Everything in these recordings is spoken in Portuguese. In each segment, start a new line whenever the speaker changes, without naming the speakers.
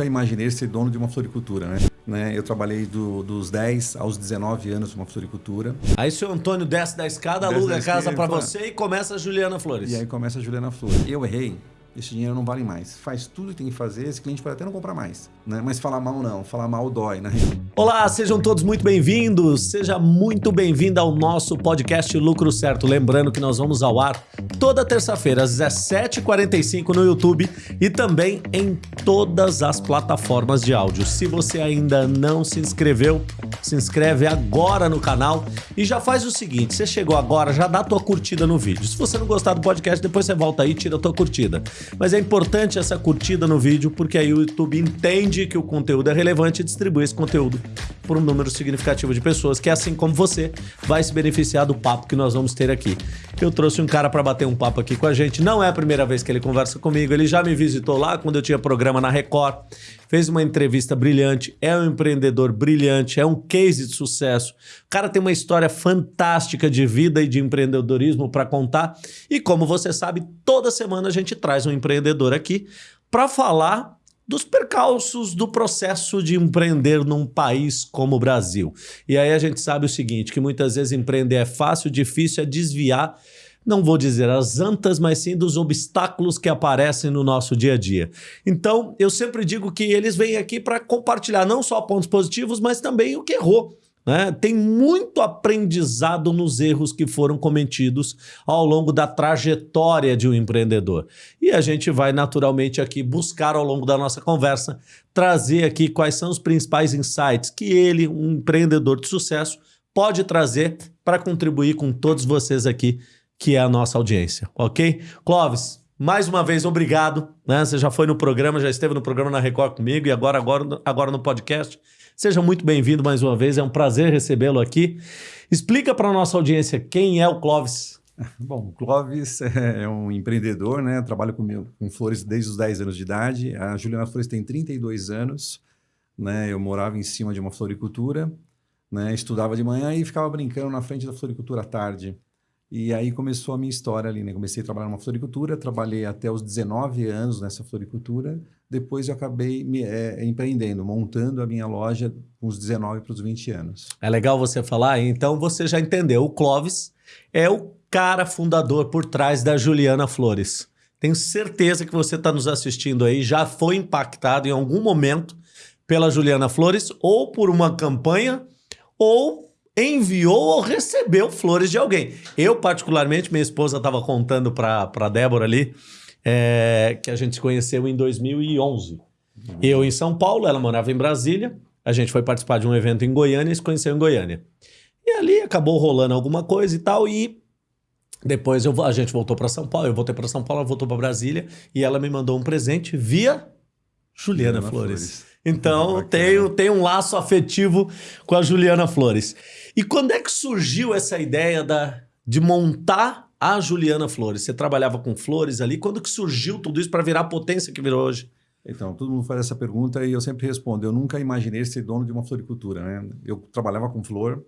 nunca imaginei ser dono de uma floricultura, né? né? Eu trabalhei do, dos 10 aos 19 anos numa floricultura.
Aí seu Antônio desce da escada, desce aluga a casa para você e começa a Juliana Flores.
E aí começa a Juliana Flores. Eu errei, esse dinheiro não vale mais. Faz tudo que tem que fazer, esse cliente pode até não comprar mais. Né? Mas falar mal não, falar mal dói, né?
Olá, sejam todos muito bem-vindos. Seja muito bem-vindo ao nosso podcast Lucro Certo. Lembrando que nós vamos ao ar toda terça-feira às 17h45 no YouTube e também em todas as plataformas de áudio. Se você ainda não se inscreveu, se inscreve agora no canal e já faz o seguinte, você chegou agora, já dá a tua curtida no vídeo. Se você não gostar do podcast, depois você volta aí e tira a tua curtida. Mas é importante essa curtida no vídeo, porque aí o YouTube entende que o conteúdo é relevante e distribui esse conteúdo por um número significativo de pessoas que, assim como você, vai se beneficiar do papo que nós vamos ter aqui. Eu trouxe um cara para bater um papo aqui com a gente. Não é a primeira vez que ele conversa comigo, ele já me visitou lá quando eu tinha programa na Record fez uma entrevista brilhante, é um empreendedor brilhante, é um case de sucesso. O cara tem uma história fantástica de vida e de empreendedorismo para contar. E como você sabe, toda semana a gente traz um empreendedor aqui para falar dos percalços do processo de empreender num país como o Brasil. E aí a gente sabe o seguinte, que muitas vezes empreender é fácil, difícil é desviar não vou dizer as antas, mas sim dos obstáculos que aparecem no nosso dia a dia. Então, eu sempre digo que eles vêm aqui para compartilhar não só pontos positivos, mas também o que errou. Né? Tem muito aprendizado nos erros que foram cometidos ao longo da trajetória de um empreendedor. E a gente vai naturalmente aqui buscar ao longo da nossa conversa trazer aqui quais são os principais insights que ele, um empreendedor de sucesso, pode trazer para contribuir com todos vocês aqui que é a nossa audiência, ok? Clóvis, mais uma vez, obrigado. Né? Você já foi no programa, já esteve no programa na Record comigo e agora, agora, agora no podcast. Seja muito bem-vindo mais uma vez, é um prazer recebê-lo aqui. Explica para a nossa audiência quem é o Clóvis.
Bom, o Clóvis é um empreendedor, né? Trabalho com flores desde os 10 anos de idade. A Juliana Flores tem 32 anos. Né? Eu morava em cima de uma floricultura, né? estudava de manhã e ficava brincando na frente da floricultura à tarde. E aí começou a minha história ali, né? Comecei a trabalhar numa floricultura, trabalhei até os 19 anos nessa floricultura. Depois eu acabei me, é, empreendendo, montando a minha loja com os 19 para os 20 anos.
É legal você falar, então você já entendeu. O Clóvis é o cara fundador por trás da Juliana Flores. Tenho certeza que você está nos assistindo aí, já foi impactado em algum momento pela Juliana Flores, ou por uma campanha, ou enviou ou recebeu flores de alguém. Eu, particularmente, minha esposa estava contando para a Débora ali é, que a gente se conheceu em 2011. Uhum. Eu em São Paulo, ela morava em Brasília. A gente foi participar de um evento em Goiânia e se conheceu em Goiânia. E ali acabou rolando alguma coisa e tal, e depois eu, a gente voltou para São Paulo, eu voltei para São Paulo, ela voltou para Brasília, e ela me mandou um presente via Juliana, Juliana Flores. Flores. Então, tenho, tenho um laço afetivo com a Juliana Flores. E quando é que surgiu essa ideia da, de montar a Juliana Flores? Você trabalhava com flores ali. Quando que surgiu tudo isso para virar a potência que virou hoje?
Então, todo mundo faz essa pergunta e eu sempre respondo. Eu nunca imaginei ser dono de uma floricultura. Né? Eu trabalhava com flor.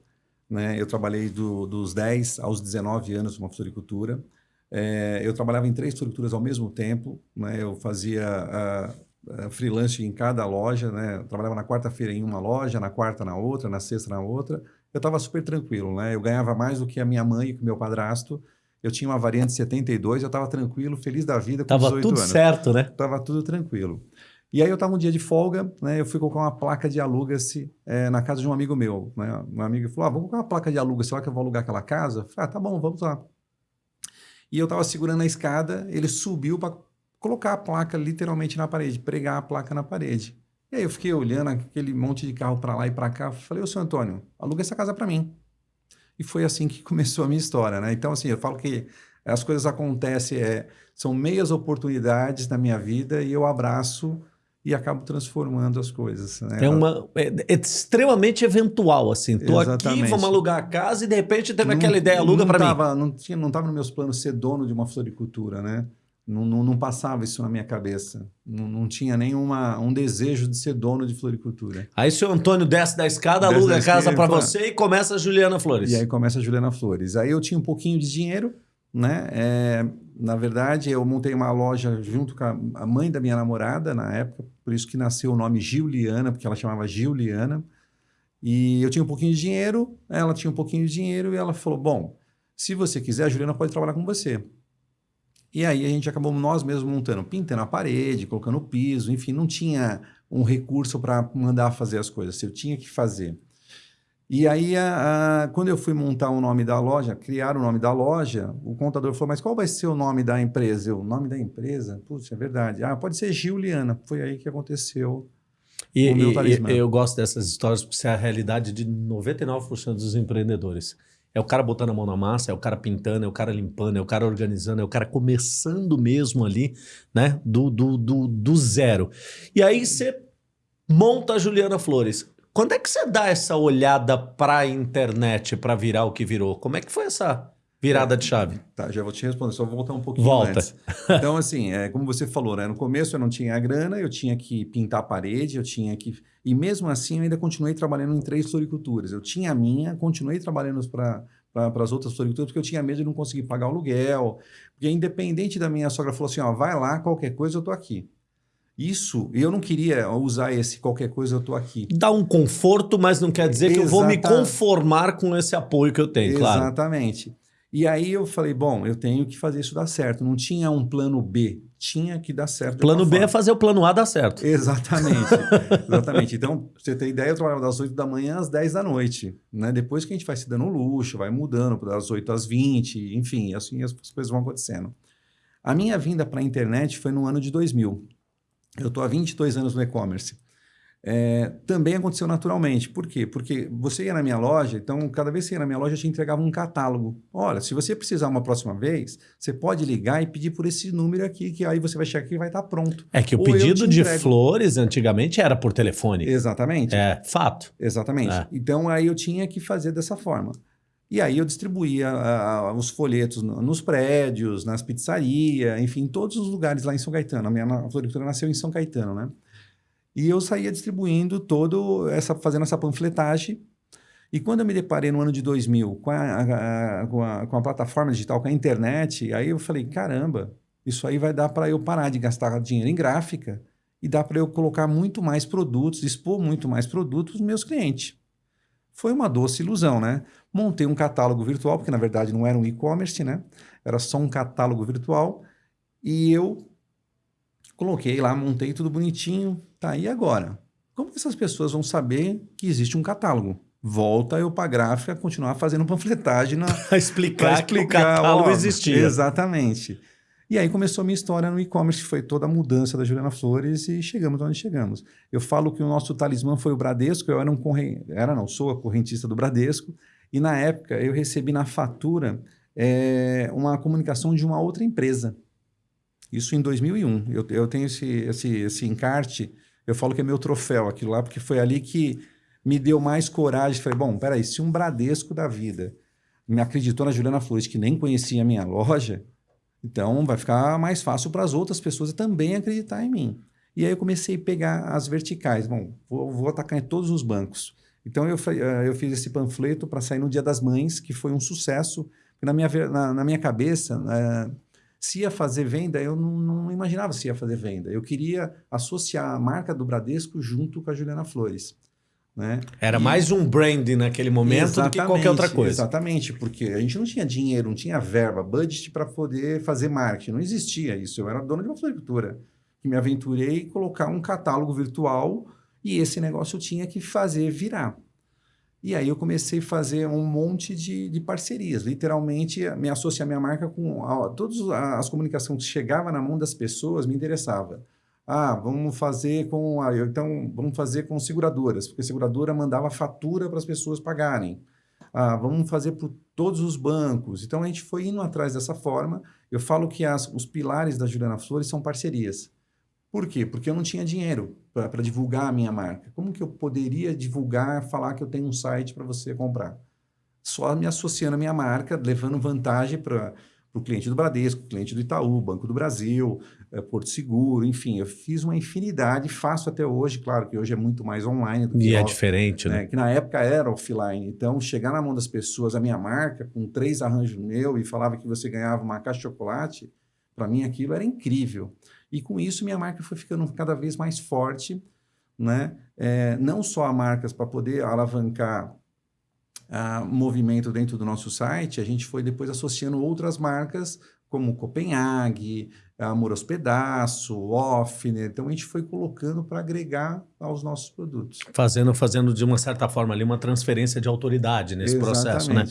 Né? Eu trabalhei do, dos 10 aos 19 anos numa floricultura. É, eu trabalhava em três floriculturas ao mesmo tempo. Né? Eu fazia... Eh, freelance em cada loja, né? Eu trabalhava na quarta-feira em uma loja, na quarta na outra, na sexta na outra. Eu estava super tranquilo, né? Eu ganhava mais do que a minha mãe e o meu padrasto. Eu tinha uma variante 72, eu estava tranquilo, feliz da vida com
tava
18
tudo
anos.
certo, né?
Tava tudo tranquilo. E aí eu estava um dia de folga, né? Eu fui colocar uma placa de aluga-se é, na casa de um amigo meu, né? Um amigo falou: ah, vamos colocar uma placa de aluga-se lá que eu vou alugar aquela casa. Eu falei, ah, tá bom, vamos lá. E eu estava segurando a escada, ele subiu para colocar a placa literalmente na parede, pregar a placa na parede. E aí eu fiquei olhando aquele monte de carro para lá e para cá, falei, ô seu Antônio, aluga essa casa para mim. E foi assim que começou a minha história, né? Então, assim, eu falo que as coisas acontecem, é, são meias oportunidades na minha vida e eu abraço e acabo transformando as coisas. Né?
É, uma, é, é extremamente eventual, assim. Tô Exatamente. aqui, vamos alugar a casa e de repente teve não, aquela ideia, aluga para mim.
Não estava nos meus planos ser dono de uma floricultura, né? Não, não, não, passava isso na minha cabeça. Não, não tinha nenhuma um desejo de ser dono de floricultura.
Aí o seu Antônio desce da escada, desce aluga a casa para você e começa a Juliana Flores.
E aí começa a Juliana Flores. Aí eu tinha um pouquinho de dinheiro, né? É, na verdade, eu montei uma loja junto com a mãe da minha namorada na época, por isso que nasceu o nome Giuliana, porque ela chamava Giuliana. E eu tinha um pouquinho de dinheiro, ela tinha um pouquinho de dinheiro e ela falou: Bom, se você quiser, a Juliana pode trabalhar com você. E aí a gente acabou nós mesmos montando, pintando a parede, colocando piso, enfim, não tinha um recurso para mandar fazer as coisas, eu tinha que fazer. E aí, a, a, quando eu fui montar o nome da loja, criar o nome da loja, o contador falou, mas qual vai ser o nome da empresa? Eu, o nome da empresa? Putz, é verdade. Ah, pode ser Giuliana. Foi aí que aconteceu
e, o meu talismã. E, eu gosto dessas histórias porque isso é a realidade de 99% dos empreendedores. É o cara botando a mão na massa, é o cara pintando, é o cara limpando, é o cara organizando, é o cara começando mesmo ali, né? Do, do, do, do zero. E aí você monta a Juliana Flores. Quando é que você dá essa olhada para a internet para virar o que virou? Como é que foi essa virada de chave?
Tá, já vou te responder, só vou voltar um pouquinho
Volta.
antes. Então, assim, é, como você falou, né? No começo eu não tinha a grana, eu tinha que pintar a parede, eu tinha que... E mesmo assim eu ainda continuei trabalhando em três floriculturas. Eu tinha a minha, continuei trabalhando para para as outras floriculturas, porque eu tinha medo de não conseguir pagar o aluguel. Porque independente da minha sogra, falou assim, ó, vai lá, qualquer coisa eu tô aqui. Isso, eu não queria usar esse qualquer coisa, eu estou aqui.
Dá um conforto, mas não quer dizer que eu vou me conformar com esse apoio que eu tenho, claro.
Exatamente. E aí eu falei, bom, eu tenho que fazer isso dar certo. Não tinha um plano B, tinha que dar certo.
Plano B é fazer o plano A dar certo.
Exatamente. Exatamente. Então, pra você ter ideia, eu trabalhava das 8 da manhã às 10 da noite. Né? Depois que a gente vai se dando luxo, vai mudando das 8 às 20, enfim, assim as coisas vão acontecendo. A minha vinda para a internet foi no ano de 2000. Eu estou há 22 anos no e-commerce é, também aconteceu naturalmente. Por quê? Porque você ia na minha loja, então cada vez que você ia na minha loja, eu te entregava um catálogo. Olha, se você precisar uma próxima vez, você pode ligar e pedir por esse número aqui, que aí você vai chegar aqui e vai estar pronto.
É que o Ou pedido de flores antigamente era por telefone.
Exatamente.
É, fato.
Exatamente. É. Então aí eu tinha que fazer dessa forma. E aí eu distribuía os folhetos nos prédios, nas pizzarias, enfim, em todos os lugares lá em São Caetano. A minha floricultura nasceu em São Caetano, né? E eu saía distribuindo todo essa, fazendo essa panfletagem. E quando eu me deparei no ano de 2000 com a, a, com a, com a plataforma digital, com a internet, aí eu falei, caramba, isso aí vai dar para eu parar de gastar dinheiro em gráfica e dá para eu colocar muito mais produtos, expor muito mais produtos para meus clientes. Foi uma doce ilusão, né? Montei um catálogo virtual, porque na verdade não era um e-commerce, né? Era só um catálogo virtual. E eu Coloquei lá, montei tudo bonitinho. Tá, e agora? Como que essas pessoas vão saber que existe um catálogo? Volta eu para a gráfica continuar fazendo panfletagem para
explicar, explicar que o catálogo ó, existia.
Exatamente. E aí começou a minha história no e-commerce, foi toda a mudança da Juliana Flores e chegamos onde chegamos. Eu falo que o nosso talismã foi o Bradesco, eu era um corrente, era não, sou a correntista do Bradesco, e na época eu recebi na fatura é, uma comunicação de uma outra empresa. Isso em 2001. Eu, eu tenho esse, esse, esse encarte, eu falo que é meu troféu aquilo lá, porque foi ali que me deu mais coragem. Falei, bom, peraí, se um Bradesco da vida me acreditou na Juliana Flores, que nem conhecia a minha loja, então vai ficar mais fácil para as outras pessoas também acreditar em mim. E aí eu comecei a pegar as verticais. Bom, vou, vou atacar em todos os bancos. Então eu, eh, eu fiz esse panfleto para sair no Dia das Mães, que foi um sucesso. Na minha, na, na minha cabeça, uh, se ia fazer venda, eu não, não, imaginava se ia fazer venda. Eu queria associar a marca do Bradesco junto com a Juliana Flores. Né?
Era e... mais um brand naquele momento do que qualquer outra coisa.
Exatamente, porque a gente não tinha dinheiro, não tinha verba, budget para poder fazer marketing. Não existia isso. Eu era dono de uma floricultura. Que me aventurei em colocar um catálogo virtual e esse negócio eu tinha que fazer virar. E aí eu comecei a fazer um monte de, de parcerias, literalmente me associar minha marca com todas as comunicações que chegavam na mão das pessoas me interessava. Ah, vamos fazer com a, então vamos fazer com seguradoras, porque a seguradora mandava fatura para as pessoas pagarem. Ah, vamos fazer por todos os bancos. Então a gente foi indo atrás dessa forma. Eu falo que as, os pilares da Juliana Flores são parcerias. Por quê? Porque eu não tinha dinheiro para divulgar a minha marca. Como que eu poderia divulgar, falar que eu tenho um site para você comprar? Só me associando a minha marca, levando vantagem para o cliente do Bradesco, cliente do Itaú, Banco do Brasil, é, Porto Seguro, enfim, eu fiz uma infinidade, faço até hoje, claro que hoje é muito mais online do que
E é
off,
diferente, né?
né? Que na época era offline. Então, chegar na mão das pessoas, a minha marca, com três arranjos meu, e falava que você ganhava uma caixa de chocolate, para mim aquilo era incrível. E com isso, minha marca foi ficando cada vez mais forte, né? É, não só a marcas para poder alavancar uh, movimento dentro do nosso site, a gente foi depois associando outras marcas, como Copenhague, Amor aos Pedaço, Offner. Então, a gente foi colocando para agregar aos nossos produtos.
Fazendo, fazendo, de uma certa forma, ali uma transferência de autoridade nesse
Exatamente.
processo, né?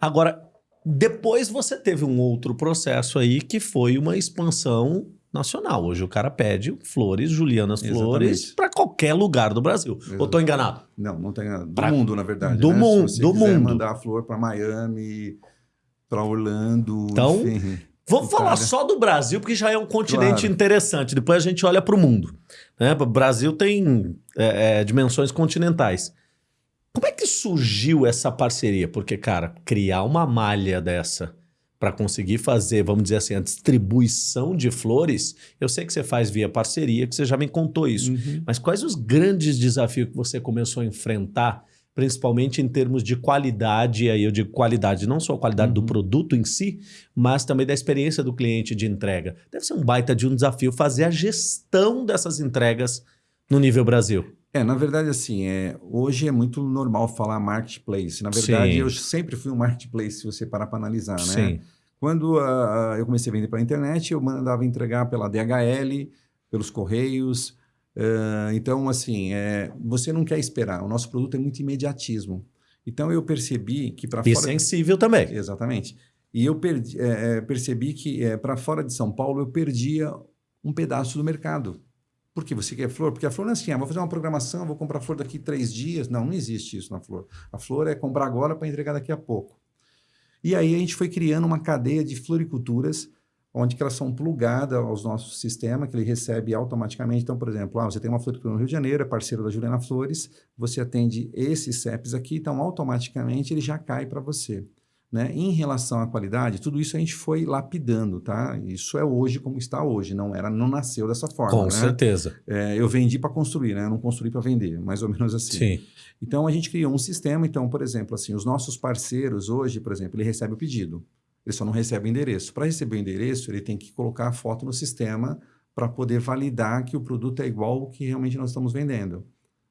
Agora, depois você teve um outro processo aí que foi uma expansão nacional. Hoje o cara pede flores, Julianas Flores,
Exatamente.
para qualquer lugar do Brasil. Ou tô enganado?
Não, não tem nada. Do
Pra-
mundo, na verdade.
do
né?
mundo,
Se você
do
quiser
mundo.
mandar a flor para Miami, para Orlando,
Então,
enfim.
Vamos
Itália.
falar só do Brasil, porque já é um continente
Claro.
interessante. Depois a gente olha para o mundo. Né? O Brasil tem é, é, dimensões continentais. Como é que surgiu essa parceria? Porque, cara, criar uma malha dessa para conseguir fazer, vamos dizer assim, a distribuição de flores, eu sei que você faz via parceria, que você já me contou isso.
Uhum.
Mas quais os grandes desafios que você começou a enfrentar, principalmente em termos de qualidade? Aí eu digo qualidade, não só a qualidade do
Uhum.
produto em si, mas também da experiência do cliente de entrega. Deve ser um baita de um desafio fazer a gestão dessas entregas no nível Brasil.
É, na verdade, assim, é, hoje é muito normal falar marketplace. Na verdade,
Sim.
eu sempre fui um marketplace, se você parar para analisar, né?
Sim.
Quando ah, eu comecei a vender pela internet, eu mandava entregar pela DHL, pelos correios. ah, então, assim, é, você não quer esperar. O nosso produto é muito imediatismo. Então, eu percebi que para
E
fora...
sensível também.
Exatamente. E eu perdi- é, é, percebi que para fora de São Paulo eu perdia um pedaço do mercado. Por que você quer flor? Porque a flor não é assim, ah, vou fazer uma programação, vou comprar flor daqui três dias. Não, não existe isso na flor. A flor é comprar agora para entregar daqui a pouco. E aí a gente foi criando uma cadeia de floriculturas, onde elas são plugadas aos nossos sistemas, que ele recebe automaticamente. Então, por exemplo, ah, você tem uma floricultura no Rio de Janeiro, é parceiro da Juliana Flores, você atende esses CEPs aqui, então automaticamente ele já cai para você. Né? Em relação à qualidade, tudo isso a gente foi lapidando, tá? Isso é hoje como está hoje, não era, não nasceu dessa forma.
Com
né?
certeza.
É, eu vendi para construir, né? Eu não construí para vender, mais ou menos assim.
Sim.
Então a gente criou um sistema. Então, por exemplo, assim, os nossos parceiros hoje, por exemplo, ele recebe o pedido, ele só não recebe o endereço. Para receber o endereço, ele tem que colocar a foto no sistema para poder validar que o produto é igual ao que realmente nós estamos vendendo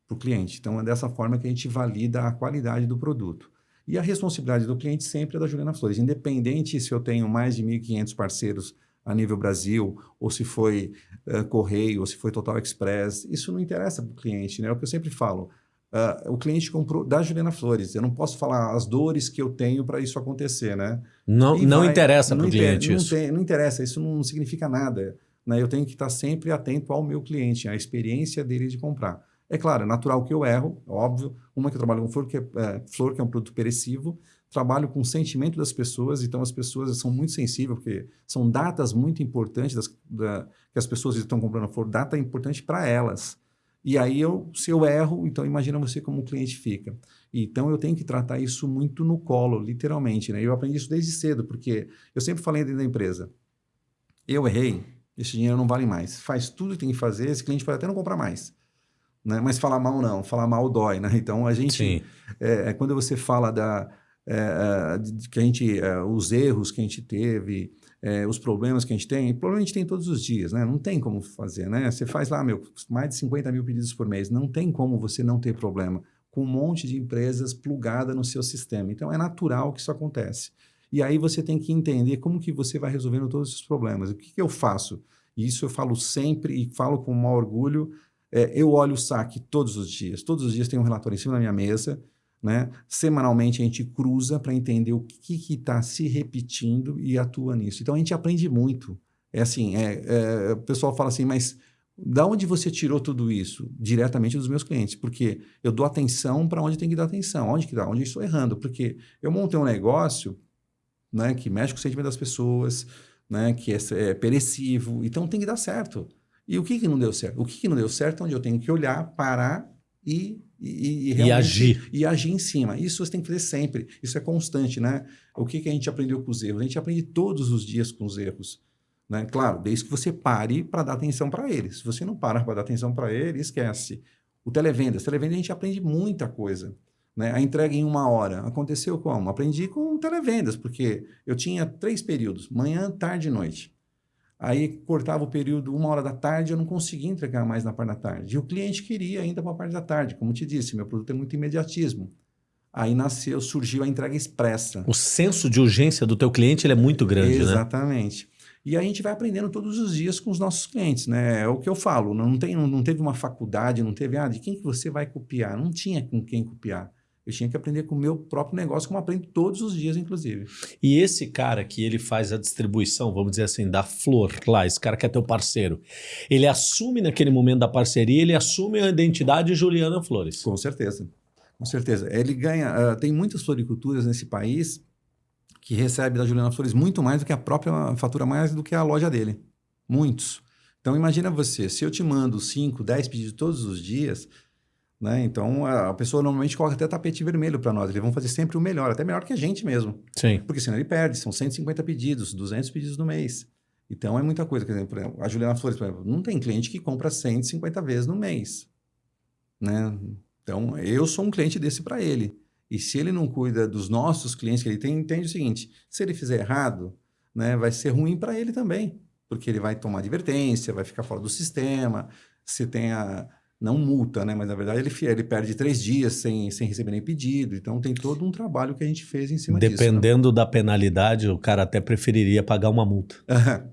para o cliente. Então é dessa forma que a gente valida a qualidade do produto. E a responsabilidade do cliente sempre é da Juliana Flores, independente se eu tenho mais de 1.500 parceiros a nível Brasil, ou se foi eh, Correio, ou se foi Total Express, isso não interessa para o cliente, né? É o que eu sempre falo. Ah, o cliente comprou da Juliana Flores, eu não posso falar as dores que eu tenho para isso acontecer, né?
Não,
E
não
vai-
interessa para o cliente
não
isso.
tem- não interessa, isso não significa nada. Né? Eu tenho que estar sempre atento ao meu cliente, à experiência dele de comprar. É claro, é natural que eu erro, óbvio. Uma que eu trabalho com flor, que é, é, flor, que é um produto perecível. Trabalho com o sentimento das pessoas, então as pessoas são muito sensíveis, porque são datas muito importantes das- da- que as pessoas estão comprando flor, data importante para elas. E aí, eu, se eu erro, então imagina você como o cliente fica. Então, eu tenho que tratar isso muito no colo, literalmente. Né? Eu aprendi isso desde cedo, porque eu sempre falei dentro da empresa, eu errei, esse dinheiro não vale mais. Faz tudo que tem que fazer, esse cliente pode até não comprar mais. Né? Mas falar mal não, falar mal dói. Né? Então, a gente, é, é quando você fala da, é, é, de- de que a gente, é, os erros que a gente teve, é, os problemas que a gente tem, problema a gente tem todos os dias, né? Não tem como fazer, né? Você faz lá, meu, mais de 50 mil pedidos por mês, não tem como você não ter problema com um monte de empresas plugada no seu sistema. Então, é natural que isso acontece. E aí você tem que entender como que você vai resolvendo todos esses problemas. O que, que eu faço? E isso eu falo sempre e falo com o maior orgulho. É, eu olho o saque todos os dias. Todos os dias tem um relatório em cima da minha mesa. Né? Semanalmente a gente cruza para entender o que está se repetindo e atua nisso. Então a gente aprende muito. É assim, é, é, o pessoal fala assim, mas da onde você tirou tudo isso? Diretamente dos meus clientes, porque eu dou atenção para onde tem que dar atenção, onde que dá, onde estou errando, porque eu montei um negócio né, que mexe com o sentimento das pessoas, né, que é, é perecível, então tem que dar certo. E o que, que não deu certo? O que, que não deu certo é onde eu tenho que olhar, parar e, e,
e, e agir.
E agir em cima. Isso você tem que fazer sempre. Isso é constante, né? O que, que a gente aprendeu com os erros? A gente aprende todos os dias com os erros. Né? Claro, desde que você pare para dar atenção para eles. Se você não para para dar atenção para ele, esquece. O televendas. Televendas a gente aprende muita coisa. Né? A entrega em uma hora. Aconteceu como? Aprendi com televendas, porque eu tinha três períodos, manhã, tarde e noite. Aí cortava o período uma hora da tarde, eu não conseguia entregar mais na parte da tarde. E o cliente queria ainda para a parte da tarde. Como te disse, meu produto é muito imediatismo. Aí nasceu, surgiu a entrega expressa.
O senso de urgência do teu cliente ele é muito grande,
Exatamente.
né?
Exatamente. E a gente vai aprendendo todos os dias com os nossos clientes, né? É o que eu falo, não, tem, não, não teve uma faculdade, não teve, ah, de quem que você vai copiar? Não tinha com quem copiar. Eu tinha que aprender com o meu próprio negócio, como aprendo todos os dias, inclusive.
E esse cara que ele faz a distribuição, vamos dizer assim, da flor lá, esse cara que é teu parceiro, ele assume naquele momento da parceria, ele assume a identidade Juliana Flores.
Com certeza, com certeza. Ele ganha, uh, tem muitas floriculturas nesse país que recebe da Juliana Flores muito mais do que a própria fatura mais do que a loja dele. Muitos. Então imagina você, se eu te mando 5, 10 pedidos todos os dias, né? Então, a pessoa normalmente coloca até tapete vermelho para nós. Eles vão fazer sempre o melhor, até melhor que a gente mesmo.
Sim.
Porque senão ele perde. São 150 pedidos, 200 pedidos no mês. Então, é muita coisa. Por exemplo, a Juliana Flores, por exemplo, não tem cliente que compra 150 vezes no mês. Né? Então, eu sou um cliente desse para ele. E se ele não cuida dos nossos clientes que ele tem, entende o seguinte: se ele fizer errado, né, vai ser ruim para ele também. Porque ele vai tomar advertência, vai ficar fora do sistema. Se tem a não multa, né? Mas na verdade ele, ele perde três dias sem, sem receber nem pedido. Então tem todo um trabalho que a gente fez em cima
Dependendo
disso.
Dependendo né? da penalidade, o cara até preferiria pagar uma multa.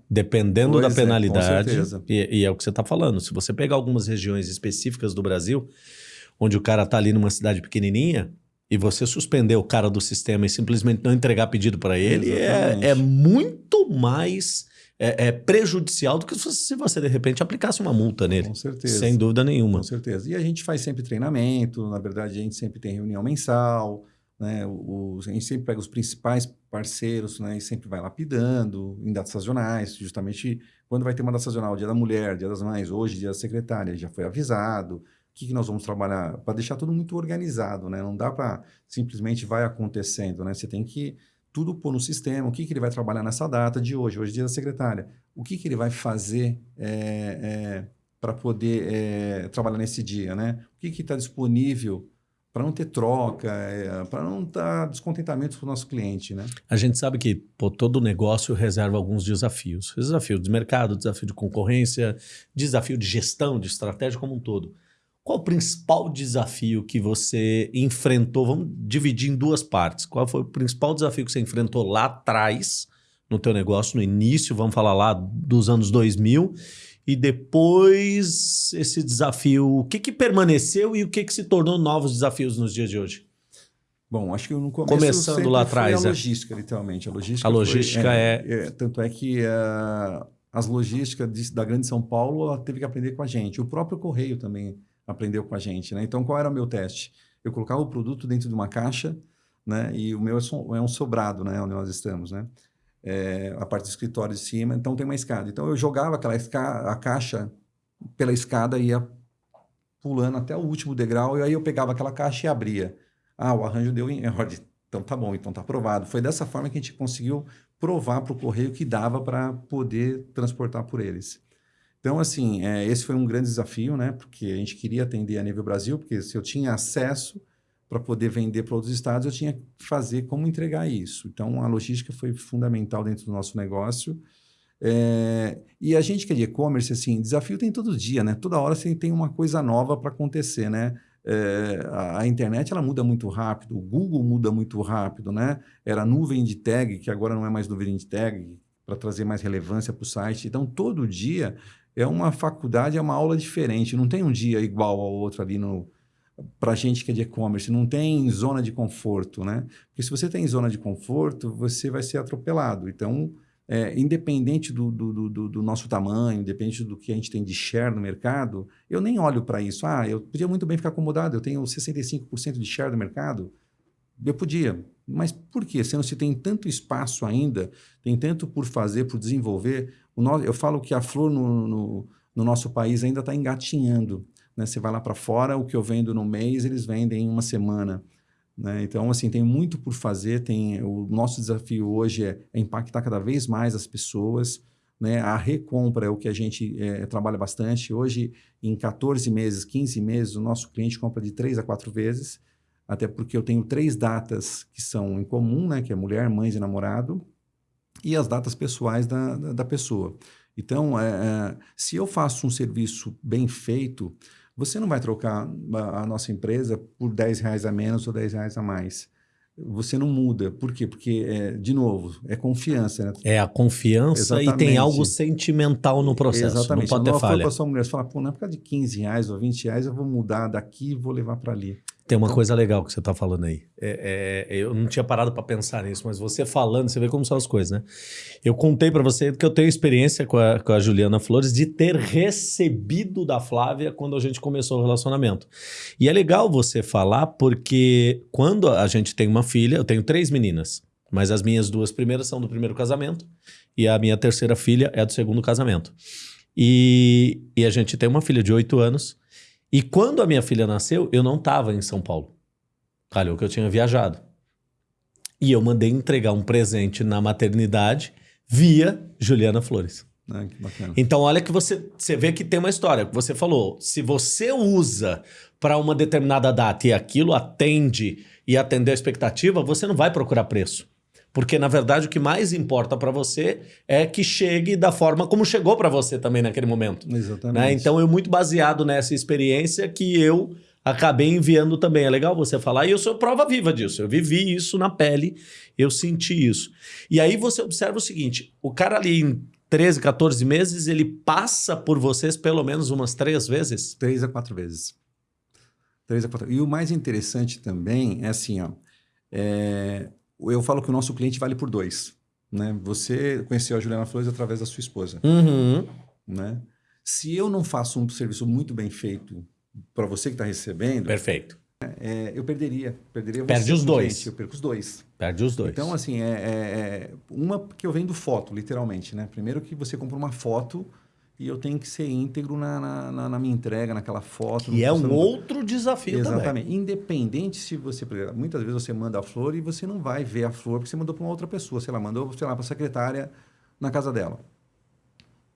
Dependendo pois da penalidade. É, e, e, é o que você está falando. Se você pegar algumas regiões específicas do Brasil, onde o cara está ali numa cidade pequenininha, e você suspender o cara do sistema e simplesmente não entregar pedido para ele, é, é muito mais é, é, prejudicial do que se você, de repente, aplicasse uma multa nele.
Com certeza.
Sem dúvida nenhuma.
Com certeza. E a gente faz sempre treinamento, na verdade, a gente sempre tem reunião mensal, né? O, a gente sempre pega os principais parceiros né? e sempre vai lapidando em datas sazonais, justamente quando vai ter uma data sazonal, Dia da Mulher, Dia das Mães, hoje, Dia da Secretária, já foi avisado. O que, que nós vamos trabalhar? Para deixar tudo muito organizado, né? Não dá para simplesmente vai acontecendo, né? Você tem que tudo pôr no sistema, o que, que ele vai trabalhar nessa data de hoje, hoje é dia da secretária, o que, que ele vai fazer é, é, para poder é, trabalhar nesse dia, né? O que está disponível para não ter troca, para não dar descontentamento para o nosso cliente, né?
A gente sabe que pô, todo negócio reserva alguns desafios. Desafio de mercado, desafio de concorrência, desafio de gestão, de estratégia como um todo. Qual o principal desafio que você enfrentou? Vamos dividir em duas partes. Qual foi o principal desafio que você enfrentou lá atrás no teu negócio, no início, vamos falar lá dos anos 2000, e depois esse desafio, o que, que permaneceu e o que, que se tornou novos desafios nos dias de hoje?
Bom, acho que no começo
Começando lá atrás,
a é. logística, é. literalmente. A logística,
a logística
foi,
é,
é, é, Tanto é que uh, as logísticas da Grande São Paulo ela teve que aprender com a gente. O próprio Correio também aprendeu com a gente, né? Então, qual era o meu teste? Eu colocava o produto dentro de uma caixa, né? E o meu é um sobrado, né? Onde nós estamos, né? É, a parte do escritório de cima, então tem uma escada. Então, eu jogava aquela a caixa pela escada e ia pulando até o último degrau, e aí eu pegava aquela caixa e abria. Ah, o arranjo deu em ordem. Então tá bom, então tá aprovado. Foi dessa forma que a gente conseguiu provar para o correio que dava para poder transportar por eles. Então, assim, é, esse foi um grande desafio, né? Porque a gente queria atender a nível Brasil, porque se eu tinha acesso para poder vender para outros estados, eu tinha que fazer como entregar isso. Então, a logística foi fundamental dentro do nosso negócio. É, e a gente que é de e-commerce, assim, desafio tem todo dia, né? Toda hora você tem uma coisa nova para acontecer, né? É, a, a, internet ela muda muito rápido, o Google muda muito rápido, né? Era nuvem de tag, que agora não é mais nuvem de tag, para trazer mais relevância para o site. Então, todo dia é uma faculdade, é uma aula diferente. Não tem um dia igual ao outro ali no para gente que é de e-commerce, não tem zona de conforto, né? Porque se você tem zona de conforto, você vai ser atropelado. Então, é, independente do, do, do, do, nosso tamanho, independente do que a gente tem de share no mercado, eu nem olho para isso. Ah, eu podia muito bem ficar acomodado, eu tenho 65% de share do mercado. Eu podia, mas por quê? Sendo se tem tanto espaço ainda, tem tanto por fazer, por desenvolver, eu falo que a flor no, no, no nosso país ainda está engatinhando. Né? Você vai lá para fora, o que eu vendo no mês, eles vendem em uma semana. Né? Então, assim, tem muito por fazer. Tem O nosso desafio hoje é, é impactar cada vez mais as pessoas. Né? A recompra é o que a gente é, trabalha bastante. Hoje, em 14 meses, 15 meses, o nosso cliente compra de 3 a 4 vezes, até porque eu tenho três datas que são em comum, né? que é mulher, mãe e namorado, e as datas pessoais da, da, da pessoa. Então, é, é, se eu faço um serviço bem feito, você não vai trocar a, a nossa empresa por 10 reais a menos ou 10 reais a mais você não muda. Por quê? Porque, é, de novo, é confiança. Né?
É a confiança Exatamente. e tem algo sentimental no processo.
Exatamente.
Não pode ter falha.
para sua mulher, você fala, pô, não é por causa de 15 reais ou 20 reais, eu vou mudar daqui e vou levar para ali.
Tem uma então, coisa legal que você está falando aí. É, é, eu não tinha parado para pensar nisso, mas você falando, você vê como são as coisas, né? Eu contei para você que eu tenho experiência com a, com a Juliana Flores de ter recebido da Flávia quando a gente começou o relacionamento. E é legal você falar porque quando a gente tem uma filha, eu tenho três meninas, mas as minhas duas primeiras são do primeiro casamento e a minha terceira filha é do segundo casamento. E, e a gente tem uma filha de oito anos e quando a minha filha nasceu, eu não estava em São Paulo. Calhou que eu tinha viajado. E eu mandei entregar um presente na maternidade via Juliana Flores.
Ah, que bacana.
Então, olha que você, você vê que tem uma história. Você falou, se você usa para uma determinada data e aquilo atende e atender a expectativa, você não vai procurar preço. Porque, na verdade, o que mais importa para você é que chegue da forma como chegou para você também naquele momento.
Exatamente.
Né? Então, eu muito baseado nessa experiência que eu acabei enviando também. É legal você falar, e eu sou prova viva disso. Eu vivi isso na pele, eu senti isso. E aí você observa o seguinte, o cara ali em 13, 14 meses, ele passa por vocês pelo menos umas três vezes?
Três a quatro vezes. Três a quatro. E o mais interessante também é assim, ó, é, eu falo que o nosso cliente vale por dois. Né? Você conheceu a Juliana Flores através da sua esposa.
Uhum.
Né? Se eu não faço um serviço muito bem feito para você que está recebendo...
Perfeito.
É, eu perderia. perderia
Perde os dois.
Cliente, eu perco os dois.
Perde os dois.
Então, assim, é, é, é uma que eu vendo foto, literalmente. Né? Primeiro que você compra uma foto e eu tenho que ser íntegro na, na, na minha entrega, naquela foto.
E é um outro desafio
Exatamente.
também.
Exatamente. Independente se você... Muitas vezes você manda a flor e você não vai ver a flor porque você mandou para uma outra pessoa. Sei lá, mandou, sei lá, para a secretária na casa dela.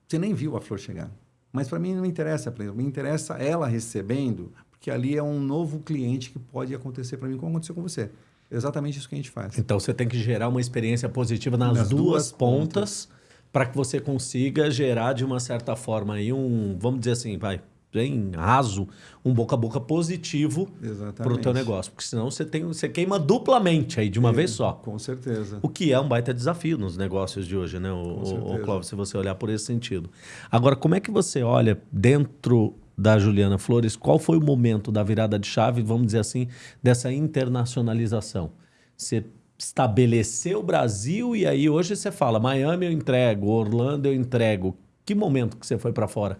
Você nem viu a flor chegar. Mas para mim não interessa, me interessa ela recebendo, porque ali é um novo cliente que pode acontecer para mim, como aconteceu com você. Exatamente isso que a gente faz.
Então você tem que gerar uma experiência positiva nas, nas duas, duas, pontas. pontas para que você consiga gerar de uma certa forma aí um, vamos dizer assim, vai, bem raso, um boca a boca positivo para o teu negócio. Porque senão você, tem, você queima duplamente aí de uma é, vez só.
Com certeza.
O que é um baita desafio nos negócios de hoje, né, o, o Clóvis, se você olhar por esse sentido. Agora, como é que você olha dentro da Juliana Flores, qual foi o momento da virada de chave, vamos dizer assim, dessa internacionalização? Você estabeleceu o Brasil e aí hoje você fala Miami eu entrego, Orlando eu entrego. Que momento que você foi para fora?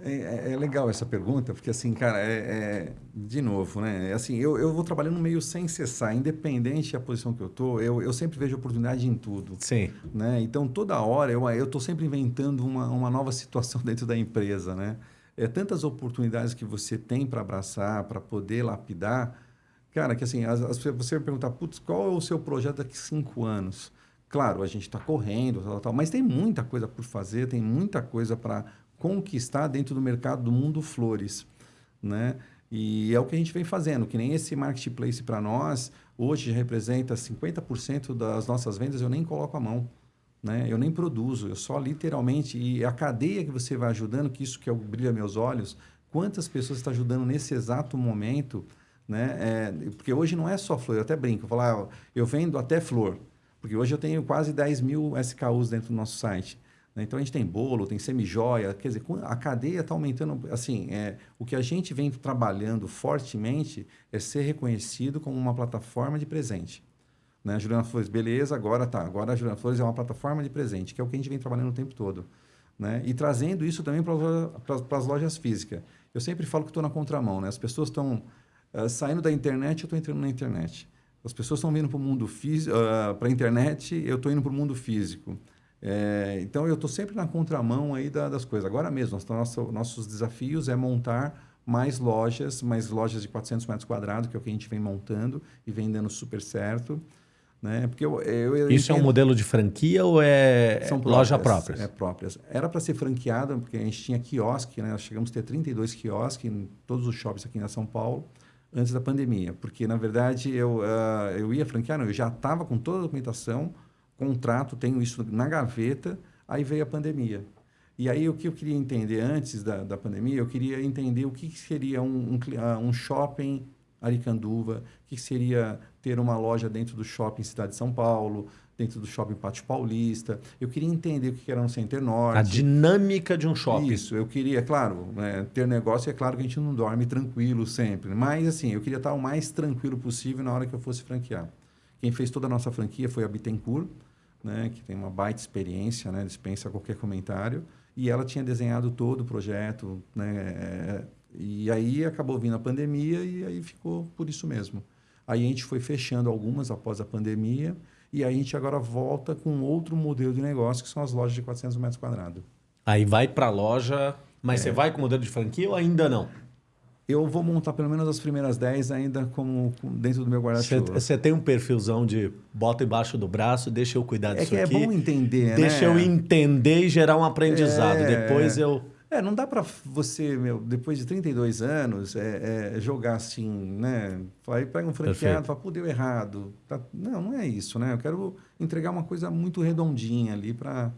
É, é, é, legal essa pergunta, porque assim, cara, é, é de novo, né? É assim, eu, eu vou trabalhando meio sem cessar, independente da posição que eu tô, eu, eu sempre vejo oportunidade em tudo.
Sim.
Né? Então, toda hora eu eu tô sempre inventando uma, uma nova situação dentro da empresa, né? É tantas oportunidades que você tem para abraçar, para poder lapidar, Cara, que assim, as, as, você perguntar, putz, qual é o seu projeto daqui cinco anos? Claro, a gente está correndo, tal, tal, mas tem muita coisa por fazer, tem muita coisa para conquistar dentro do mercado do mundo flores, né? E é o que a gente vem fazendo, que nem esse marketplace para nós, hoje representa 50% das nossas vendas, eu nem coloco a mão, né? Eu nem produzo, eu só literalmente, e a cadeia que você vai ajudando, que isso que é o brilha meus olhos, quantas pessoas está ajudando nesse exato momento né? É, porque hoje não é só flor, eu até brinco, eu falo, ah, eu vendo até flor, porque hoje eu tenho quase 10 mil SKUs dentro do nosso site. Né? Então a gente tem bolo, tem semi-joia, quer dizer, a cadeia está aumentando. Assim, é, o que a gente vem trabalhando fortemente é ser reconhecido como uma plataforma de presente. Né? A Juliana Flores, beleza, agora tá. Agora a Juliana Flores é uma plataforma de presente, que é o que a gente vem trabalhando o tempo todo. Né? E trazendo isso também para as lojas físicas. Eu sempre falo que estou na contramão, né? As pessoas estão Uh, saindo da internet, eu estou entrando na internet. As pessoas estão vindo para o mundo físico, uh, para a internet, eu estou indo para o mundo físico. É, então eu estou sempre na contramão aí da, das coisas. Agora mesmo, nosso, nossos desafios é montar mais lojas, mais lojas de 400 metros quadrados, que é o que a gente vem montando e vem dando super certo. Né? Porque eu, eu, eu
Isso entendo... é um modelo de franquia ou é
São próprias, loja própria? É próprias. Era para ser franqueada, porque a gente tinha quiosque, né? nós chegamos a ter 32 quiosques em todos os shoppings aqui na São Paulo antes da pandemia. Porque, na verdade, eu, uh, eu ia franquear, não, eu já estava com toda a documentação, contrato, tenho isso na gaveta, aí veio a pandemia. E aí o que eu queria entender antes da, da pandemia, eu queria entender o que seria um, um, ah, um shopping Aricanduva, o que seria ter uma loja dentro do shopping Cidade de São Paulo, dentro do shopping Pátio Paulista. Eu queria entender o que era um Center Norte.
A dinâmica de um shopping.
Isso, eu queria, claro, né, ter negócio, é claro que a gente não dorme tranquilo sempre, mas assim, eu queria estar o mais tranquilo possível na hora que eu fosse franquear. Quem fez toda a nossa franquia foi a Bittencourt, né, que tem uma baita experiência, né, dispensa qualquer comentário, e ela tinha desenhado todo o projeto, né, e aí acabou vindo a pandemia e aí ficou por isso mesmo. Aí a gente foi fechando algumas após a pandemia, e aí a gente agora volta com outro modelo de negócio, que são as lojas de 400 metros quadrados.
Aí vai para a loja, mas é. você vai com modelo de franquia ou ainda não?
Eu vou montar pelo menos as primeiras 10 ainda como, dentro do meu guarda-chuva.
Você tem um perfilzão de bota embaixo do braço, deixa eu cuidar disso
é
aqui.
É bom entender,
Deixa
né?
eu entender e gerar um aprendizado. É... Depois eu...
É, não dá para você, meu, depois de 32 anos, é, é, jogar assim, né? Aí pega um franqueado e fala, pô, deu errado. Tá... Não, não é isso, né? Eu quero entregar uma coisa muito redondinha ali para...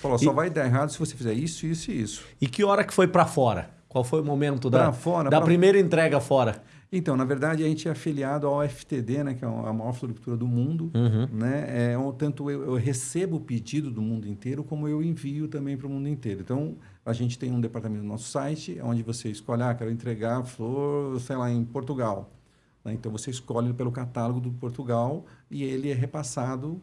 Falar, e... só vai dar errado se você fizer isso, isso e isso.
E que hora que foi para fora? Qual foi o momento da, fora, da pra... primeira entrega fora?
Então, na verdade, a gente é afiliado ao FTD, né, que é a maior floricultura do mundo. Uhum. Né? É, tanto eu, eu, recebo o pedido do mundo inteiro, como eu envio também para o mundo inteiro. Então, a gente tem um departamento no nosso site, onde você escolhe, ah, quero entregar flor, sei lá, em Portugal. Né? Então, você escolhe pelo catálogo do Portugal e ele é repassado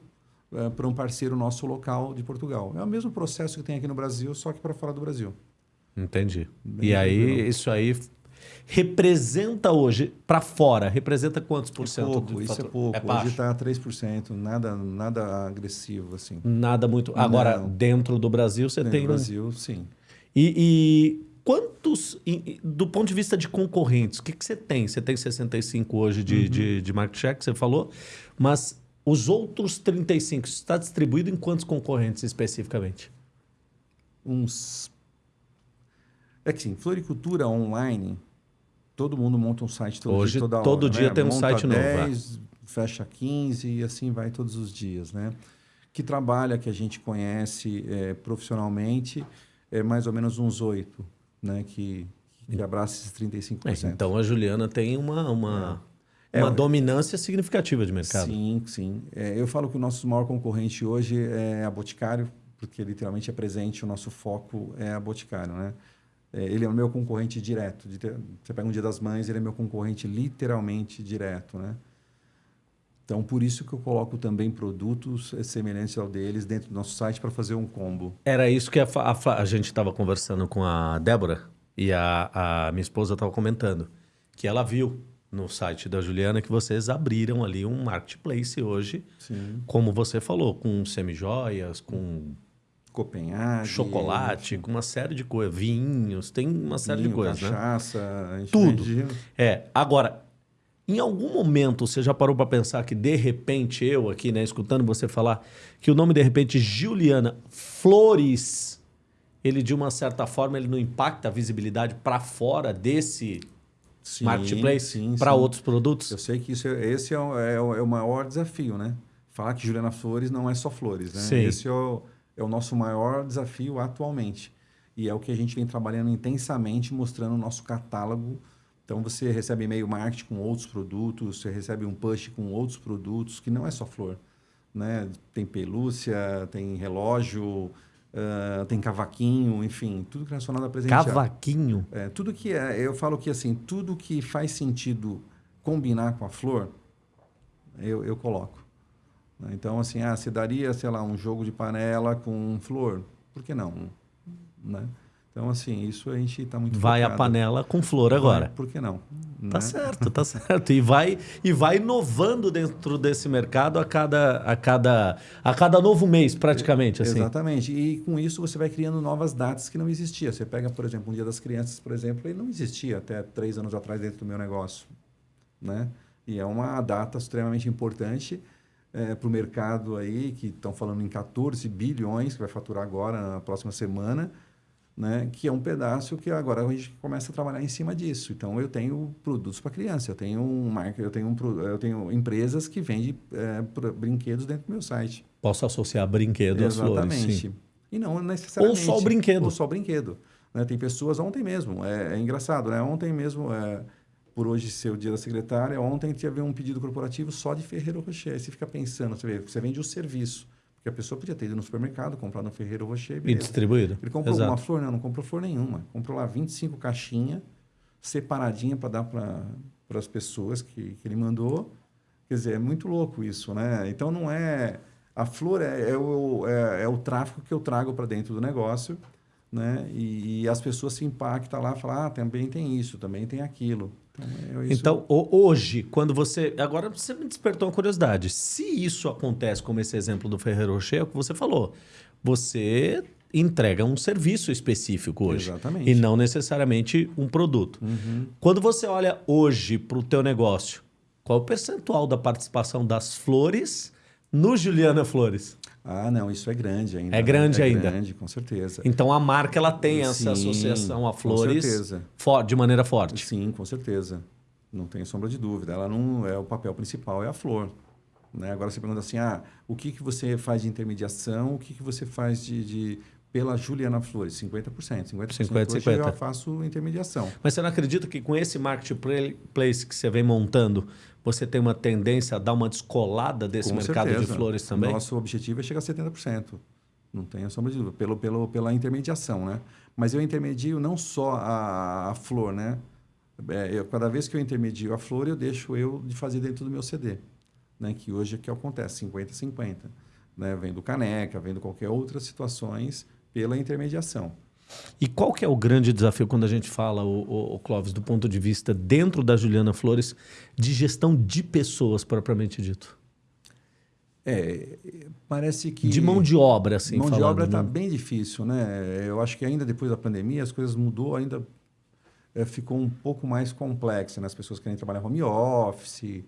é, para um parceiro nosso local de Portugal. É o mesmo processo que tem aqui no Brasil, só que para fora do Brasil.
Entendi. Bem e aí, isso aí representa hoje, para fora, representa quantos por
é
cento?
Pouco, do isso é é pouco. É hoje está 3%, nada, nada agressivo assim.
Nada muito. Agora, Não. dentro do Brasil, você
dentro
tem.
No Brasil, sim.
E, e quantos, do ponto de vista de concorrentes, o que, que você tem? Você tem 65 hoje de, uhum. de, de market share, que você falou, mas os outros 35, está distribuído em quantos concorrentes especificamente?
Uns é que sim, floricultura online, todo mundo monta um site todo
Hoje,
dia, toda
todo
hora,
dia
né?
tem um
monta
site
10, novo. Fecha 15 e assim vai todos os dias, né? Que trabalha, que a gente conhece é, profissionalmente, é mais ou menos uns oito, né? Que, que abraça esses 35%.
É, então a Juliana tem uma, uma, é. uma é, dominância significativa de mercado.
Sim, sim. É, eu falo que o nosso maior concorrente hoje é a Boticário, porque literalmente é presente, o nosso foco é a Boticário, né? É, ele é o meu concorrente direto. Ter, você pega um Dia das Mães, ele é meu concorrente literalmente direto, né? Então, por isso que eu coloco também produtos semelhantes ao deles dentro do nosso site para fazer um combo.
Era isso que a, a, a gente estava conversando com a Débora e a, a minha esposa estava comentando, que ela viu no site da Juliana que vocês abriram ali um marketplace hoje, Sim. como você falou, com semijoias, com
Copenhague.
Chocolate, com uma série de coisas. Vinhos, tem uma série
vinho,
de coisas,
cachaça,
né? Tudo. É. Agora, em algum momento você já parou para pensar que de repente eu aqui, né, escutando você falar que o nome de repente Juliana Flores, ele de uma certa forma ele não impacta a visibilidade para fora desse sim, marketplace para outros produtos?
Eu sei que isso é, esse é o, é, o, é o maior desafio, né? Falar que Juliana Flores não é só flores, né?
Sim.
Esse é o é o nosso maior desafio atualmente. E é o que a gente vem trabalhando intensamente, mostrando o nosso catálogo. Então, você recebe e-mail marketing com outros produtos, você recebe um push com outros produtos, que não é só flor. Né? Tem pelúcia, tem relógio, uh, tem cavaquinho, enfim, tudo que é relacionado a presentear.
Cavaquinho?
É, tudo que é, eu falo que assim, tudo que faz sentido combinar com a flor, eu, eu coloco. Né? Então, assim, ah, se daria, sei lá, um jogo de panela com flor? Por que não? Né? Então, assim, isso a gente está muito
Vai focado. a panela com flor agora.
Vai, por que não?
Tá certo, tá certo. E vai, e vai inovando dentro desse mercado a cada, a cada, a cada novo mês, praticamente. Assim.
Exatamente. E com isso você vai criando novas datas que não existiam. Você pega, por exemplo, um Dia das Crianças, por exemplo, ele não existia até três anos atrás dentro do meu negócio. Né? E é uma data extremamente importante é, para o mercado aí, que estão falando em 14 bilhões, que vai faturar agora, na próxima semana né? que é um pedaço que agora a gente começa a trabalhar em cima disso. Então, eu tenho produtos para criança, eu tenho um marca, eu tenho, um, eu tenho empresas que vendem é, brinquedos dentro do meu site.
Posso associar brinquedo
Exatamente.
às flores, sim.
E não necessariamente...
Ou só o brinquedo.
Ou só o brinquedo. Né? Tem pessoas, ontem mesmo, é, é engraçado, né? Ontem mesmo, é, por hoje ser o dia da secretária, ontem teve um pedido corporativo só de Ferreiro Rocher. Aí você fica pensando, você, vê, você vende o serviço. Porque a pessoa podia ter ido no supermercado, comprar no Ferreiro Rocher.
E distribuído.
Ele comprou Exato. uma flor? Não, não comprou flor nenhuma. Comprou lá 25 caixinhas, separadinha para dar para as pessoas que, que ele mandou. Quer dizer, é muito louco isso, né? Então não é. A flor é, é o, é, é o tráfico que eu trago para dentro do negócio, né? E, e, as pessoas se impactam lá falam: ah, também tem isso, também tem aquilo.
Então, é então, hoje, quando você. Agora você me despertou uma curiosidade. Se isso acontece, como esse exemplo do Ferreiro Rocher, é o que você falou. Você entrega um serviço específico hoje.
Exatamente.
E não necessariamente um produto.
Uhum.
Quando você olha hoje para o teu negócio, qual é o percentual da participação das flores no Juliana Flores?
Ah, não, isso é grande ainda.
É grande
é
ainda.
grande, com certeza.
Então a marca ela tem essa Sim, associação a flores com certeza. de maneira forte.
Sim, com certeza. Não tem sombra de dúvida. Ela não é o papel principal é a flor. Né? Agora você pergunta assim, ah, o que, que você faz de intermediação, o que, que você faz de, de pela Juliana Flores, 50%. 50%, 50, 50. eu faço intermediação.
Mas você não acredita que com esse marketplace que você vem montando, você tem uma tendência a dar uma descolada desse Com mercado certeza. de flores também?
Nosso objetivo é chegar a 70%. Não tenho sombra de dúvida, pelo, pelo, pela intermediação, né? Mas eu intermedio não só a, a flor, né? É, eu, cada vez que eu intermedio a flor, eu deixo eu de fazer dentro do meu CD, né? Que hoje é que acontece, 50-50. Né? Vendo caneca, vendo qualquer outras situações pela intermediação.
E qual que é o grande desafio quando a gente fala, o, o, o, Clóvis, do ponto de vista dentro da Juliana Flores, de gestão de pessoas propriamente dito?
É, parece que...
De mão de obra, assim,
Mão falando, de obra está bem difícil, né? Eu acho que ainda depois da pandemia as coisas mudou, ainda é, ficou um pouco mais complexa, né? As pessoas querem trabalhar home office...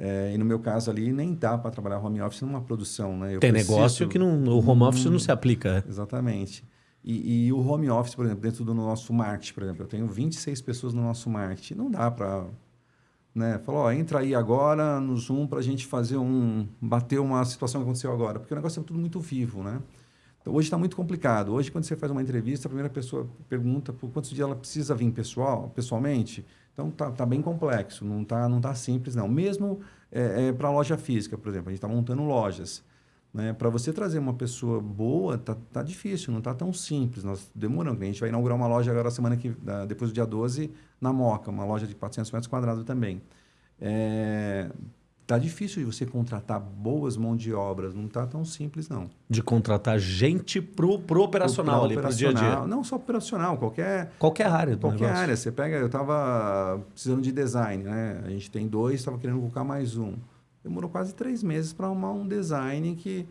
É, e no meu caso ali, nem dá para trabalhar home office numa produção, né?
Eu Tem preciso... negócio que não, o home office hum, não se aplica.
Exatamente. E, e, o home office, por exemplo, dentro do nosso marketing, por exemplo, eu tenho 26 pessoas no nosso marketing. Não dá para. Né? Falar, ó, entra aí agora no Zoom para a gente fazer um. bater uma situação que aconteceu agora. Porque o negócio é tudo muito vivo, né? Então, hoje está muito complicado. Hoje, quando você faz uma entrevista, a primeira pessoa pergunta por quantos dias ela precisa vir pessoal, pessoalmente. Então, tá, tá bem complexo, não tá, não tá simples, não. Mesmo é, é para loja física, por exemplo, a gente está montando lojas. Né? Para você trazer uma pessoa boa, tá, tá difícil, não tá tão simples. Nós demoramos. A gente vai inaugurar uma loja agora semana que depois do dia 12 na Moca, uma loja de 400 metros quadrados também. É, tá difícil de você contratar boas mãos de obras, não tá tão simples não.
De contratar gente pro, pro operacional pro, ali, pro dia a dia.
Não só operacional, qualquer
qualquer área do
Qualquer
negócio.
área, você pega, eu estava precisando de design, né? A gente tem dois, estava querendo colocar mais um demorou quase três meses para arrumar um design que,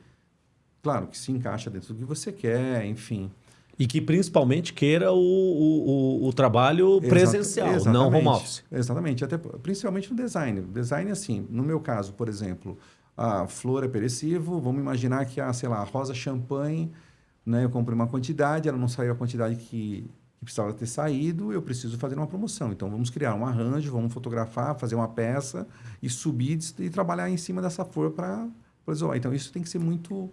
claro, que se encaixa dentro do que você quer, enfim.
E que principalmente queira o, o, o trabalho presencial, Exata, não home office.
Exatamente, até, principalmente no design. Design, assim, no meu caso, por exemplo, a flor é perecível, vamos imaginar que a, sei lá, a rosa champanhe, né, eu comprei uma quantidade, ela não saiu a quantidade que que precisava ter saído, eu preciso fazer uma promoção. Então, vamos criar um arranjo, vamos fotografar, fazer uma peça e subir e trabalhar em cima dessa flor para isolar. Então, isso tem que ser muito,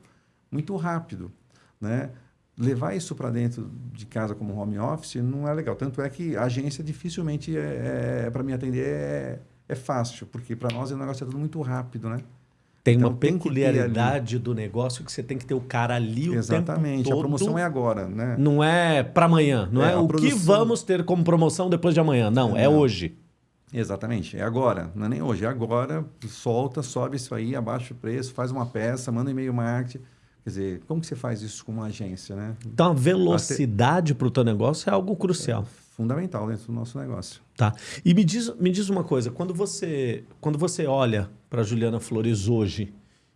muito rápido. Né? Levar isso para dentro de casa como home office não é legal. Tanto é que a agência dificilmente, é, é para me atender, é, é fácil, porque para nós o negócio é tudo muito rápido, né?
Tem então, uma tem peculiaridade do negócio que você tem que ter o cara ali o
Exatamente.
tempo todo.
A promoção é agora, né?
Não é para amanhã. Não é, é o produção... que vamos ter como promoção depois de amanhã. Não, é, é hoje.
Exatamente. É agora. Não é nem hoje. É agora. Solta, sobe isso aí, abaixa o preço, faz uma peça, manda e-mail marketing. Quer dizer, como que você faz isso com uma agência, né?
Então, a velocidade para o teu negócio é algo crucial.
É fundamental dentro do nosso negócio.
Tá. E me diz, me diz uma coisa, quando você, quando você olha para Juliana Flores hoje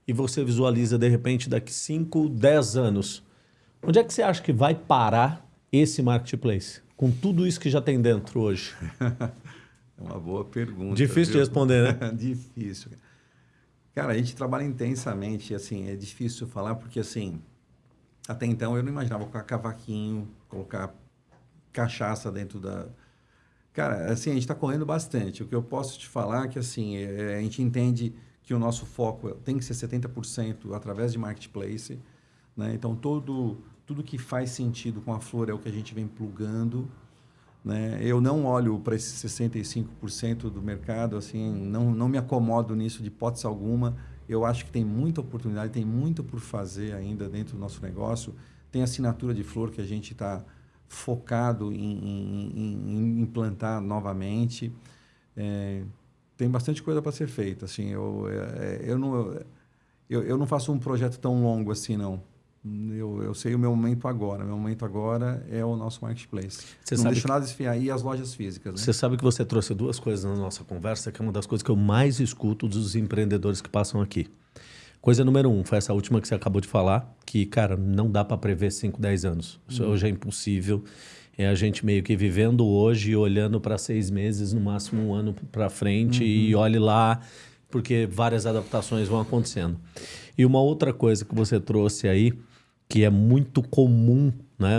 e você visualiza de repente daqui 5, 10 anos, onde é que você acha que vai parar esse marketplace? Com tudo isso que já tem dentro hoje?
é uma boa pergunta.
Difícil viu? de responder, né?
Difícil. Cara, a gente trabalha intensamente, assim, é difícil falar porque, assim, até então eu não imaginava colocar cavaquinho, colocar cachaça dentro da... Cara, assim, a gente está correndo bastante. O que eu posso te falar é que, assim, é, a gente entende que o nosso foco tem que ser 70% através de marketplace, né? Então, todo, tudo que faz sentido com a flor é o que a gente vem plugando, né? Eu não olho para esses 65% do mercado, assim, não, não me acomodo nisso de hipótese alguma. Eu acho que tem muita oportunidade, tem muito por fazer ainda dentro do nosso negócio. Tem assinatura de flor que a gente está focado em, em, em, implantar novamente. É, tem bastante coisa para ser feita. Assim, eu, é, eu, não, eu, eu não faço um projeto tão longo assim, não. Eu, eu sei o meu momento agora. Meu momento agora é o nosso marketplace. Você não deixo que... nada. E as lojas físicas. Né?
Você sabe que você trouxe duas coisas na nossa conversa, que é uma das coisas que eu mais escuto dos empreendedores que passam aqui. Coisa número um, foi essa última que você acabou de falar, que, cara, não dá para prever 5, 10 anos. Isso uhum. hoje é impossível. É a gente meio que vivendo hoje e olhando para seis meses, no máximo um ano para frente, uhum. e olhe lá, porque várias adaptações vão acontecendo. E uma outra coisa que você trouxe aí, que é muito comum né,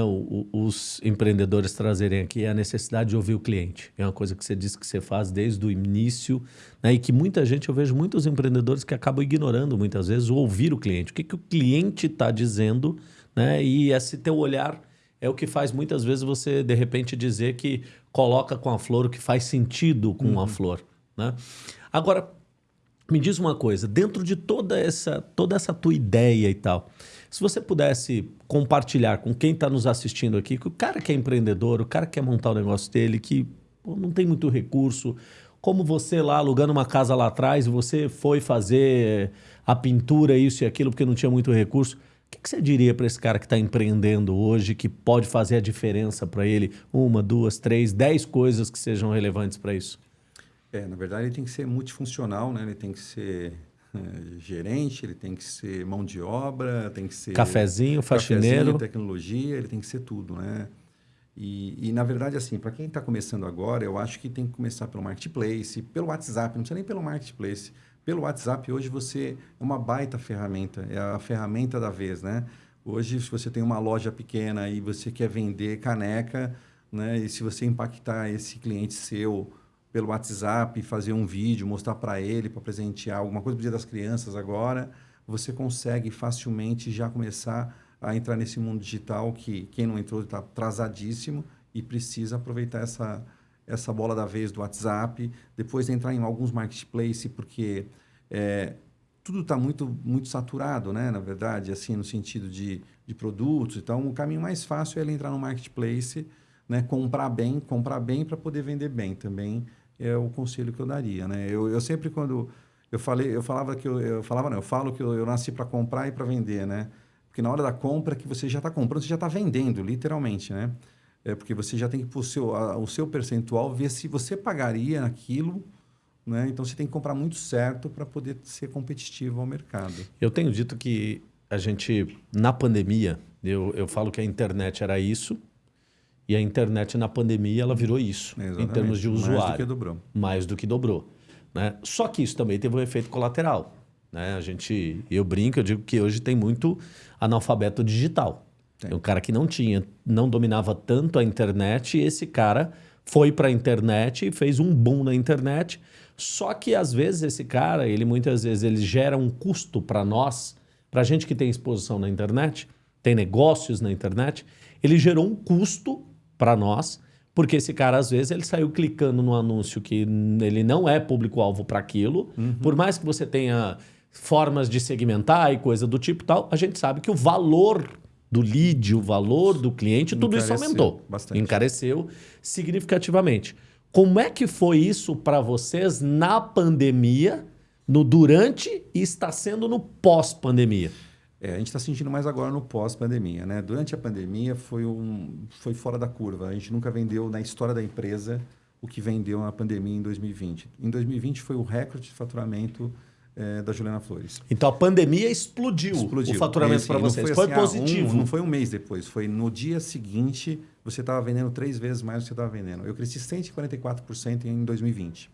os empreendedores trazerem aqui é a necessidade de ouvir o cliente. É uma coisa que você disse que você faz desde o início né, e que muita gente, eu vejo muitos empreendedores que acabam ignorando muitas vezes o ouvir o cliente. O que, que o cliente está dizendo né, e esse teu olhar é o que faz muitas vezes você, de repente, dizer que coloca com a flor o que faz sentido com uhum. a flor. Né? Agora, me diz uma coisa, dentro de toda essa, toda essa tua ideia e tal, se você pudesse compartilhar com quem está nos assistindo aqui, que o cara que é empreendedor, o cara que quer montar o negócio dele, que pô, não tem muito recurso, como você lá alugando uma casa lá atrás, você foi fazer a pintura, isso e aquilo, porque não tinha muito recurso. O que, que você diria para esse cara que está empreendendo hoje, que pode fazer a diferença para ele? Uma, duas, três, dez coisas que sejam relevantes para isso?
É, na verdade, ele tem que ser multifuncional, né? Ele tem que ser gerente, ele tem que ser mão de obra, tem que ser...
Cafezinho, faxineiro. Cafezinho,
tecnologia, ele tem que ser tudo, né? E, e na verdade, assim, para quem está começando agora, eu acho que tem que começar pelo marketplace, pelo WhatsApp, não precisa nem pelo marketplace. Pelo WhatsApp, hoje você é uma baita ferramenta, é a ferramenta da vez, né? Hoje, se você tem uma loja pequena e você quer vender caneca, né? E se você impactar esse cliente seu pelo WhatsApp, fazer um vídeo, mostrar para ele, para presentear alguma coisa para o Dia das Crianças agora, você consegue facilmente já começar a entrar nesse mundo digital que quem não entrou está atrasadíssimo e precisa aproveitar essa, essa bola da vez do WhatsApp, depois entrar em alguns marketplaces, porque é, tudo está muito, muito saturado, né? na verdade, assim, no sentido de, de produtos. Então, o caminho mais fácil é ele entrar no marketplace, né? comprar bem, comprar bem para poder vender bem também é o conselho que eu daria, né? Eu, eu sempre quando eu falei, eu falava que eu, eu falava não, eu falo que eu, eu nasci para comprar e para vender, né? Porque na hora da compra que você já está comprando, você já está vendendo, literalmente, né? É porque você já tem que pôr o seu, a, o seu percentual, ver se você pagaria aquilo, né? Então você tem que comprar muito certo para poder ser competitivo ao mercado.
Eu tenho dito que a gente, na pandemia, eu, eu falo que a internet era isso, e a internet na pandemia ela virou isso, Exatamente. em termos de usuário. Mais do
que dobrou.
Mais do que dobrou. Né? Só que isso também teve um efeito colateral. Né? A gente, eu brinco, eu digo que hoje tem muito analfabeto digital. Tem um cara que não tinha, não dominava tanto a internet, e esse cara foi para a internet e fez um boom na internet. Só que às vezes esse cara, ele muitas vezes ele gera um custo para nós, para gente que tem exposição na internet, tem negócios na internet, ele gerou um custo para nós, porque esse cara, às vezes, ele saiu clicando no anúncio que ele não é público-alvo para aquilo. Uhum. Por mais que você tenha formas de segmentar e coisa do tipo tal, a gente sabe que o valor do lead, o valor do cliente, tudo Encareceu isso aumentou. Bastante. Encareceu significativamente. Como é que foi isso para vocês na pandemia, no durante e está sendo no pós-pandemia?
É, a gente está sentindo mais agora no pós-pandemia, né? Durante a pandemia foi, um, foi fora da curva. A gente nunca vendeu na história da empresa o que vendeu na pandemia em 2020. Em 2020 foi o recorde de faturamento é, da Juliana Flores.
Então a pandemia explodiu, explodiu. o faturamento para vocês. Foi, foi assim, positivo.
Ah, um, não foi um mês depois, foi no dia seguinte você estava vendendo três vezes mais do que você estava vendendo. Eu cresci 144% em 2020.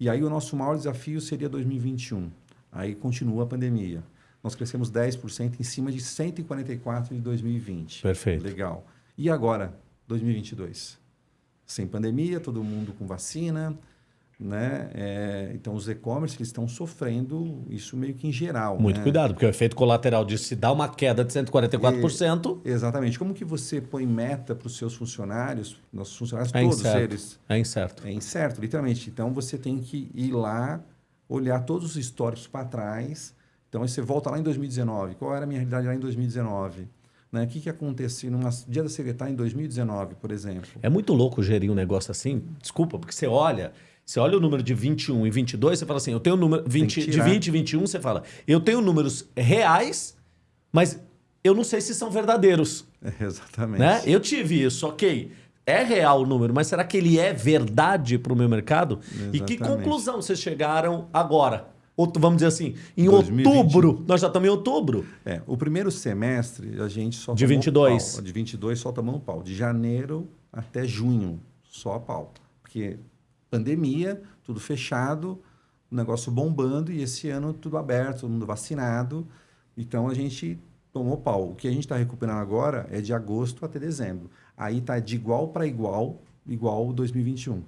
E aí o nosso maior desafio seria 2021. Aí continua a pandemia. Nós crescemos 10% em cima de 144 de 2020.
Perfeito.
Legal. E agora, 2022? Sem pandemia, todo mundo com vacina, né? É, então, os e-commerce estão sofrendo isso meio que em geral.
Muito
né?
cuidado, porque o efeito colateral de se dar uma queda de 144%...
E, exatamente. Como que você põe meta para os seus funcionários, nossos funcionários, é todos
incerto.
eles?
É incerto.
É incerto, literalmente. Então, você tem que ir lá, olhar todos os históricos para trás. Então, aí você volta lá em 2019. Qual era a minha realidade lá em 2019? Né? O que, que aconteceu num dia da secretária em 2019, por exemplo?
É muito louco gerir um negócio assim. Desculpa, porque você olha... Você olha o número de 21 e 22, você fala assim, eu tenho o número 20, de 20 e 21, você fala, eu tenho números reais, mas eu não sei se são verdadeiros.
É, exatamente.
Né? Eu tive isso, ok. É real o número, mas será que ele é verdade para o meu mercado? Exatamente. E que conclusão vocês chegaram agora? Vamos dizer assim, em 2020. outubro, nós já estamos em outubro.
É, o primeiro semestre a gente só
De 22.
Pau. De 22 só tomamos pau. De janeiro até junho, só a pau. Porque pandemia, tudo fechado, o negócio bombando e esse ano tudo aberto, todo mundo vacinado. Então a gente tomou pau. O que a gente está recuperando agora é de agosto até dezembro. Aí está de igual para igual, igual 2021.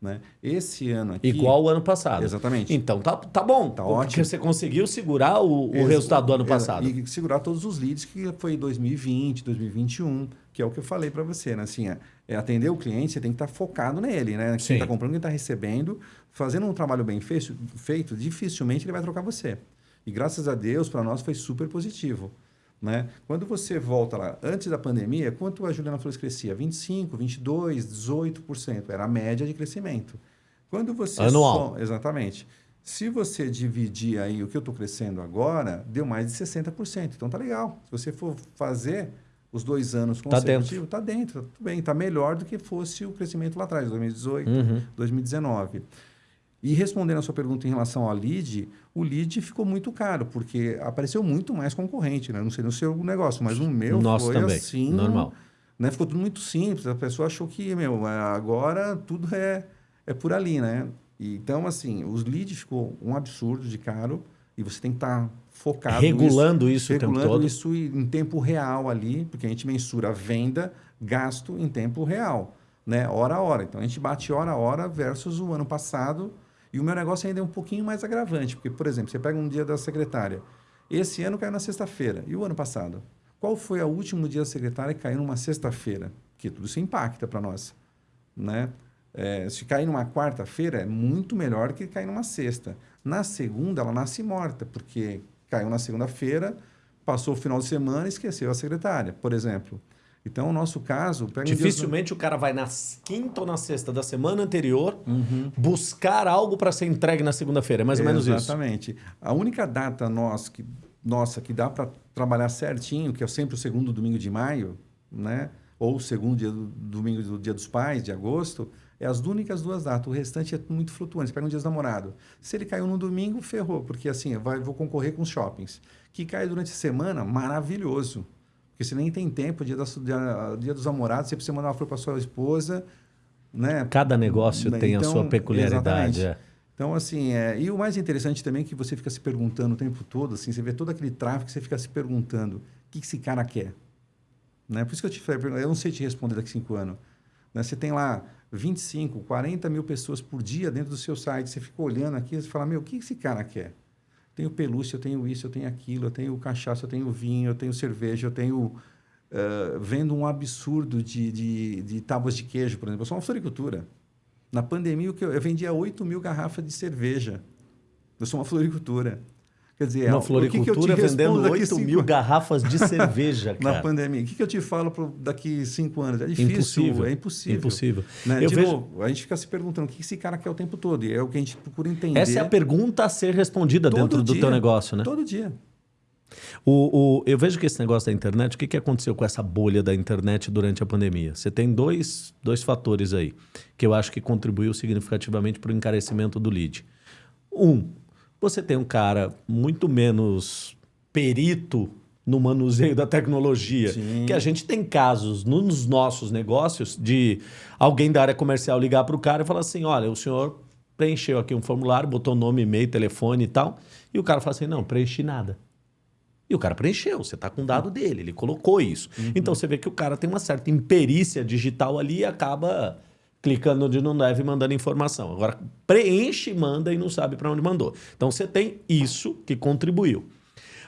Né? Esse ano aqui...
Igual o ano passado.
Exatamente.
Então tá, tá bom. Tá ótimo. Porque você conseguiu segurar o, o resultado do ano passado.
E segurar todos os leads que foi 2020, 2021, que é o que eu falei para você. Né? Assim, é, é, atender o cliente, você tem que estar tá focado nele. Né? Quem está comprando, quem está recebendo. Fazendo um trabalho bem feito, feito, dificilmente ele vai trocar você. E graças a Deus, para nós, foi super positivo. Né? Quando você volta lá, antes da pandemia, quanto a Juliana Flores crescia? 25, 22, 18%. Era a média de crescimento. Quando você
Anual.
Exatamente. Se você dividir aí o que eu estou crescendo agora, deu mais de 60%. Então tá legal. Se você for fazer os dois anos consecutivos, está dentro. Tá dentro, tá tudo bem, está melhor do que fosse o crescimento lá atrás, 2018, uhum. 2019. E respondendo a sua pergunta em relação ao lead, o lead ficou muito caro, porque apareceu muito mais concorrente, né? Não sei no seu negócio, mas no meu
Nosso
foi
também.
assim.
Normal.
Né? Ficou tudo muito simples. A pessoa achou que, meu, agora tudo é, é por ali, né? E, então, assim, os leads ficou um absurdo de caro e você tem que estar tá focado
regulando isso,
isso
regulando o tempo todo.
isso em tempo real ali, porque a gente mensura venda, gasto em tempo real, né? Hora a hora. Então a gente bate hora a hora versus o ano passado e o meu negócio ainda é um pouquinho mais agravante, porque, por exemplo, você pega um dia da secretária. Esse ano caiu na sexta-feira. E o ano passado? Qual foi o último dia da secretária que caiu numa sexta-feira? Que tudo isso impacta para nós. Né? É, se cair numa quarta-feira, é muito melhor que cair numa sexta. Na segunda, ela nasce morta, porque caiu na segunda-feira, passou o final de semana e esqueceu a secretária, por exemplo. Então, o nosso caso...
Dificilmente um o cara vai na quinta ou na sexta da semana anterior uhum. buscar algo para ser entregue na segunda-feira. É mais ou menos
Exatamente. isso. Exatamente. A única data nossa que, nossa, que dá para trabalhar certinho, que é sempre o segundo domingo de maio, né? ou o segundo dia do, domingo do Dia dos Pais, de agosto, é as únicas duas datas. O restante é muito flutuante. Você pega um dia dos namorados. Se ele caiu no domingo, ferrou, porque assim, vai, vou concorrer com os shoppings. Que cai durante a semana, maravilhoso. Porque você nem tem tempo, dia, da, dia, dos namorados, você precisa mandar uma flor para sua esposa. Né?
Cada negócio né? tem então, a sua peculiaridade. É.
Então, assim, é, e o mais interessante também é que você fica se perguntando o tempo todo, assim, você vê todo aquele tráfego, você fica se perguntando o que, que esse cara quer. Né? Por isso que eu te falei, eu não sei te responder daqui a cinco anos. Né? Você tem lá 25, 40 mil pessoas por dia dentro do seu site, você fica olhando aqui e fala, meu, o que esse cara quer? Tenho pelúcia, eu tenho isso, eu tenho aquilo, eu tenho cachaça, eu tenho vinho, eu tenho cerveja, eu tenho... Uh, vendo um absurdo de, de, de tábuas de queijo, por exemplo. Eu sou uma floricultura. Na pandemia, eu, eu vendia 8 mil garrafas de cerveja. Eu sou uma floricultura.
Quer dizer, uma floricultura que que vendendo 8 cinco... mil garrafas de cerveja,
cara. Na pandemia. O que, que eu te falo pro, daqui cinco anos? É difícil,
impossível.
é impossível.
Impossível.
Né? De vejo... novo, a gente fica se perguntando o que esse cara quer o tempo todo. E é o que a gente procura entender.
Essa é a pergunta a ser respondida todo dentro dia, do teu negócio, né?
Todo dia.
O, o, eu vejo que esse negócio da internet, o que, que aconteceu com essa bolha da internet durante a pandemia? Você tem dois, dois fatores aí que eu acho que contribuiu significativamente para o encarecimento do lead. Um, você tem um cara muito menos perito no manuseio da tecnologia. Sim. Que a gente tem casos nos nossos negócios de alguém da área comercial ligar para o cara e falar assim: olha, o senhor preencheu aqui um formulário, botou nome, e-mail, telefone e tal. E o cara fala assim: não, preenchi nada. E o cara preencheu, você está com o dado dele, ele colocou isso. Uhum. Então você vê que o cara tem uma certa imperícia digital ali e acaba clicando onde não deve e mandando informação. Agora, preenche, manda e não sabe para onde mandou. Então você tem isso que contribuiu.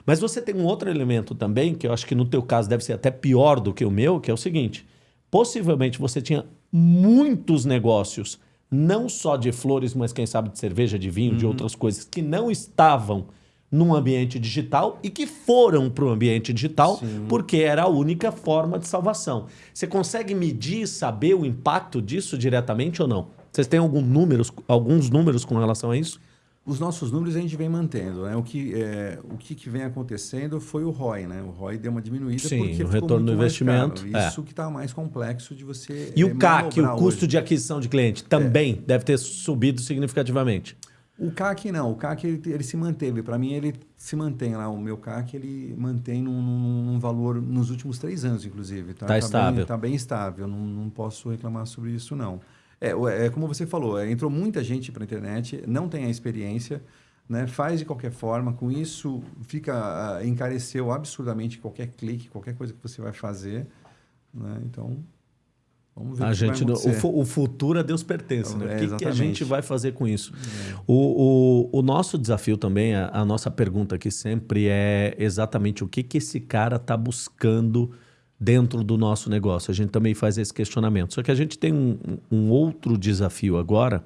Mas você tem um outro elemento também, que eu acho que no teu caso deve ser até pior do que o meu, que é o seguinte: possivelmente você tinha muitos negócios, não só de flores, mas quem sabe de cerveja, de vinho, uhum. de outras coisas, que não estavam num ambiente digital e que foram para o ambiente digital Sim. porque era a única forma de salvação. Você consegue medir, saber o impacto disso diretamente ou não? Vocês têm algum números, alguns números com relação a isso?
Os nossos números a gente vem mantendo. Né? O, que, é, o que, que vem acontecendo foi o ROI. Né? O ROI deu uma diminuída
Sim,
porque
o retorno do investimento.
É. Isso que está mais complexo de você.
E o CAC, o custo hoje. de aquisição de cliente, também é. deve ter subido significativamente.
O CAC não, o CAC ele, ele se manteve. Para mim, ele se mantém lá. O meu CAC ele mantém num, num valor nos últimos três anos, inclusive.
Está tá, tá estável.
Está bem, tá bem estável. Não, não posso reclamar sobre isso, não. É, é como você falou, é, entrou muita gente para a internet, não tem a experiência, né, faz de qualquer forma. Com isso, fica uh, encareceu absurdamente qualquer clique, qualquer coisa que você vai fazer. Né? Então,
Vamos ver a gente, o, o, futuro a Deus pertence. Né? É, o que, que, a gente vai fazer com isso? É. O, o, o, nosso desafio também, a, a, nossa pergunta aqui sempre é exatamente o que, que esse cara está buscando dentro do nosso negócio. A gente também faz esse questionamento. Só que a gente tem um, um outro desafio agora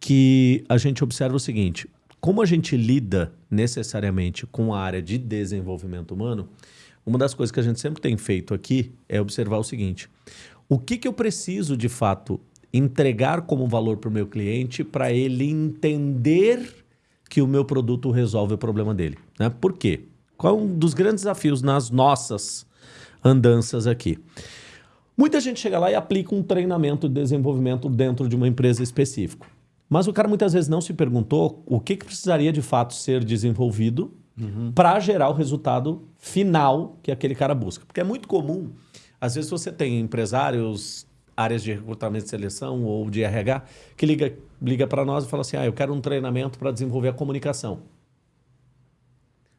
que a gente observa o seguinte: como a gente lida necessariamente com a área de desenvolvimento humano, uma das coisas que a gente sempre tem feito aqui é observar o seguinte o que, que eu preciso de fato entregar como valor para o meu cliente para ele entender que o meu produto resolve o problema dele. Né? Por quê? Qual é um dos grandes desafios nas nossas andanças aqui? Muita gente chega lá e aplica um treinamento de desenvolvimento dentro de uma empresa específica. Mas o cara muitas vezes não se perguntou o que, que precisaria de fato ser desenvolvido uhum. para gerar o resultado final que aquele cara busca. Porque é muito comum às vezes você tem empresários, áreas de recrutamento e seleção ou de RH, que liga, liga para nós e fala assim, ah, eu quero um treinamento para desenvolver a comunicação.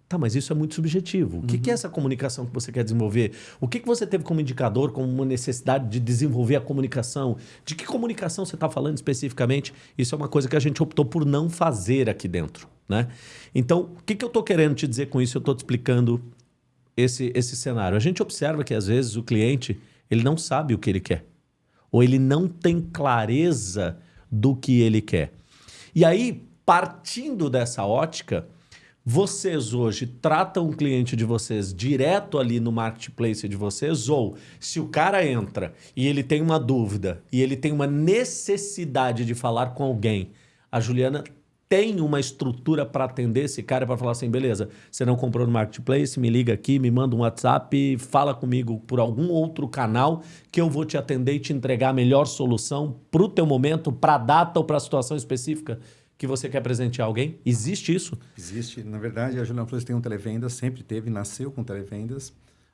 Tá, mas isso é muito subjetivo. O que, que é uhum. essa comunicação que você quer desenvolver? O que, que você teve como indicador, como uma necessidade de desenvolver a comunicação? De que comunicação você está falando especificamente? Isso é uma coisa que a gente optou por não fazer aqui dentro. Né? Então, o que, que eu estou querendo te dizer com isso? Eu estou te explicando esse, esse cenário. A gente observa que às vezes o cliente ele não sabe o que ele quer. Ou ele não tem clareza do que ele quer. E aí, partindo dessa ótica, vocês hoje tratam o cliente de vocês direto ali no marketplace de vocês, ou se o cara entra e ele tem uma dúvida e ele tem uma necessidade de falar com alguém, a Juliana tem uma estrutura para atender esse cara para falar assim, beleza, você não comprou no marketplace, me liga aqui, me manda um WhatsApp, fala comigo por algum outro canal que eu vou te atender e te entregar a melhor solução para o teu momento, para a data ou para a situação específica que você quer presentear alguém? Existe isso?
Existe. Na verdade, a Juliana Flores tem um televendas, sempre teve, nasceu com televendas.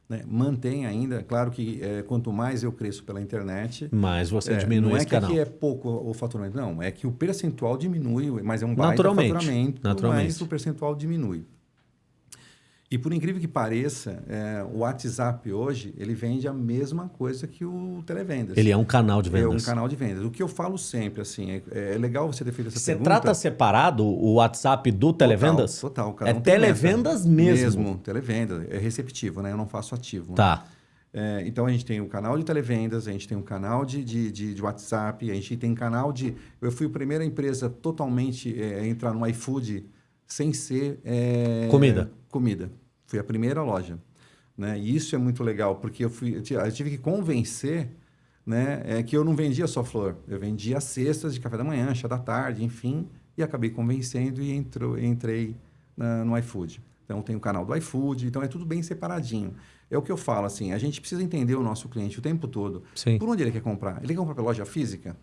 Né? Mantém ainda, claro que é, quanto mais eu cresço pela internet,
mais você é, diminui não
é
esse canal.
Não é que é pouco o faturamento, não, é que o percentual diminui, mas é um baita naturalmente, faturamento, naturalmente. mas o percentual diminui. E por incrível que pareça, é, o WhatsApp hoje, ele vende a mesma coisa que o televendas.
Ele é um canal de vendas.
É um canal de vendas. O que eu falo sempre, assim, é, é legal você ter feito essa
você
pergunta.
Você trata separado o WhatsApp do televendas?
Total. total
é televendas mesmo?
Mesmo, televendas. É receptivo, né? Eu não faço ativo.
Tá.
Né? É, então a gente tem o um canal de televendas, a gente tem um canal de, de, de, de, WhatsApp, a gente tem um canal de. Eu fui a primeira empresa totalmente é, a entrar no iFood sem ser. É,
comida.
Comida. Fui a primeira loja. Né? E isso é muito legal, porque eu, fui, eu tive que convencer né, é que eu não vendia só flor. Eu vendia cestas de café da manhã, chá da tarde, enfim, e acabei convencendo e entrou, entrei na, no iFood. Então tem o canal do iFood, então é tudo bem separadinho. É o que eu falo, assim, a gente precisa entender o nosso cliente o tempo todo.
Sim.
Por onde ele quer comprar? Ele quer comprar pela loja física?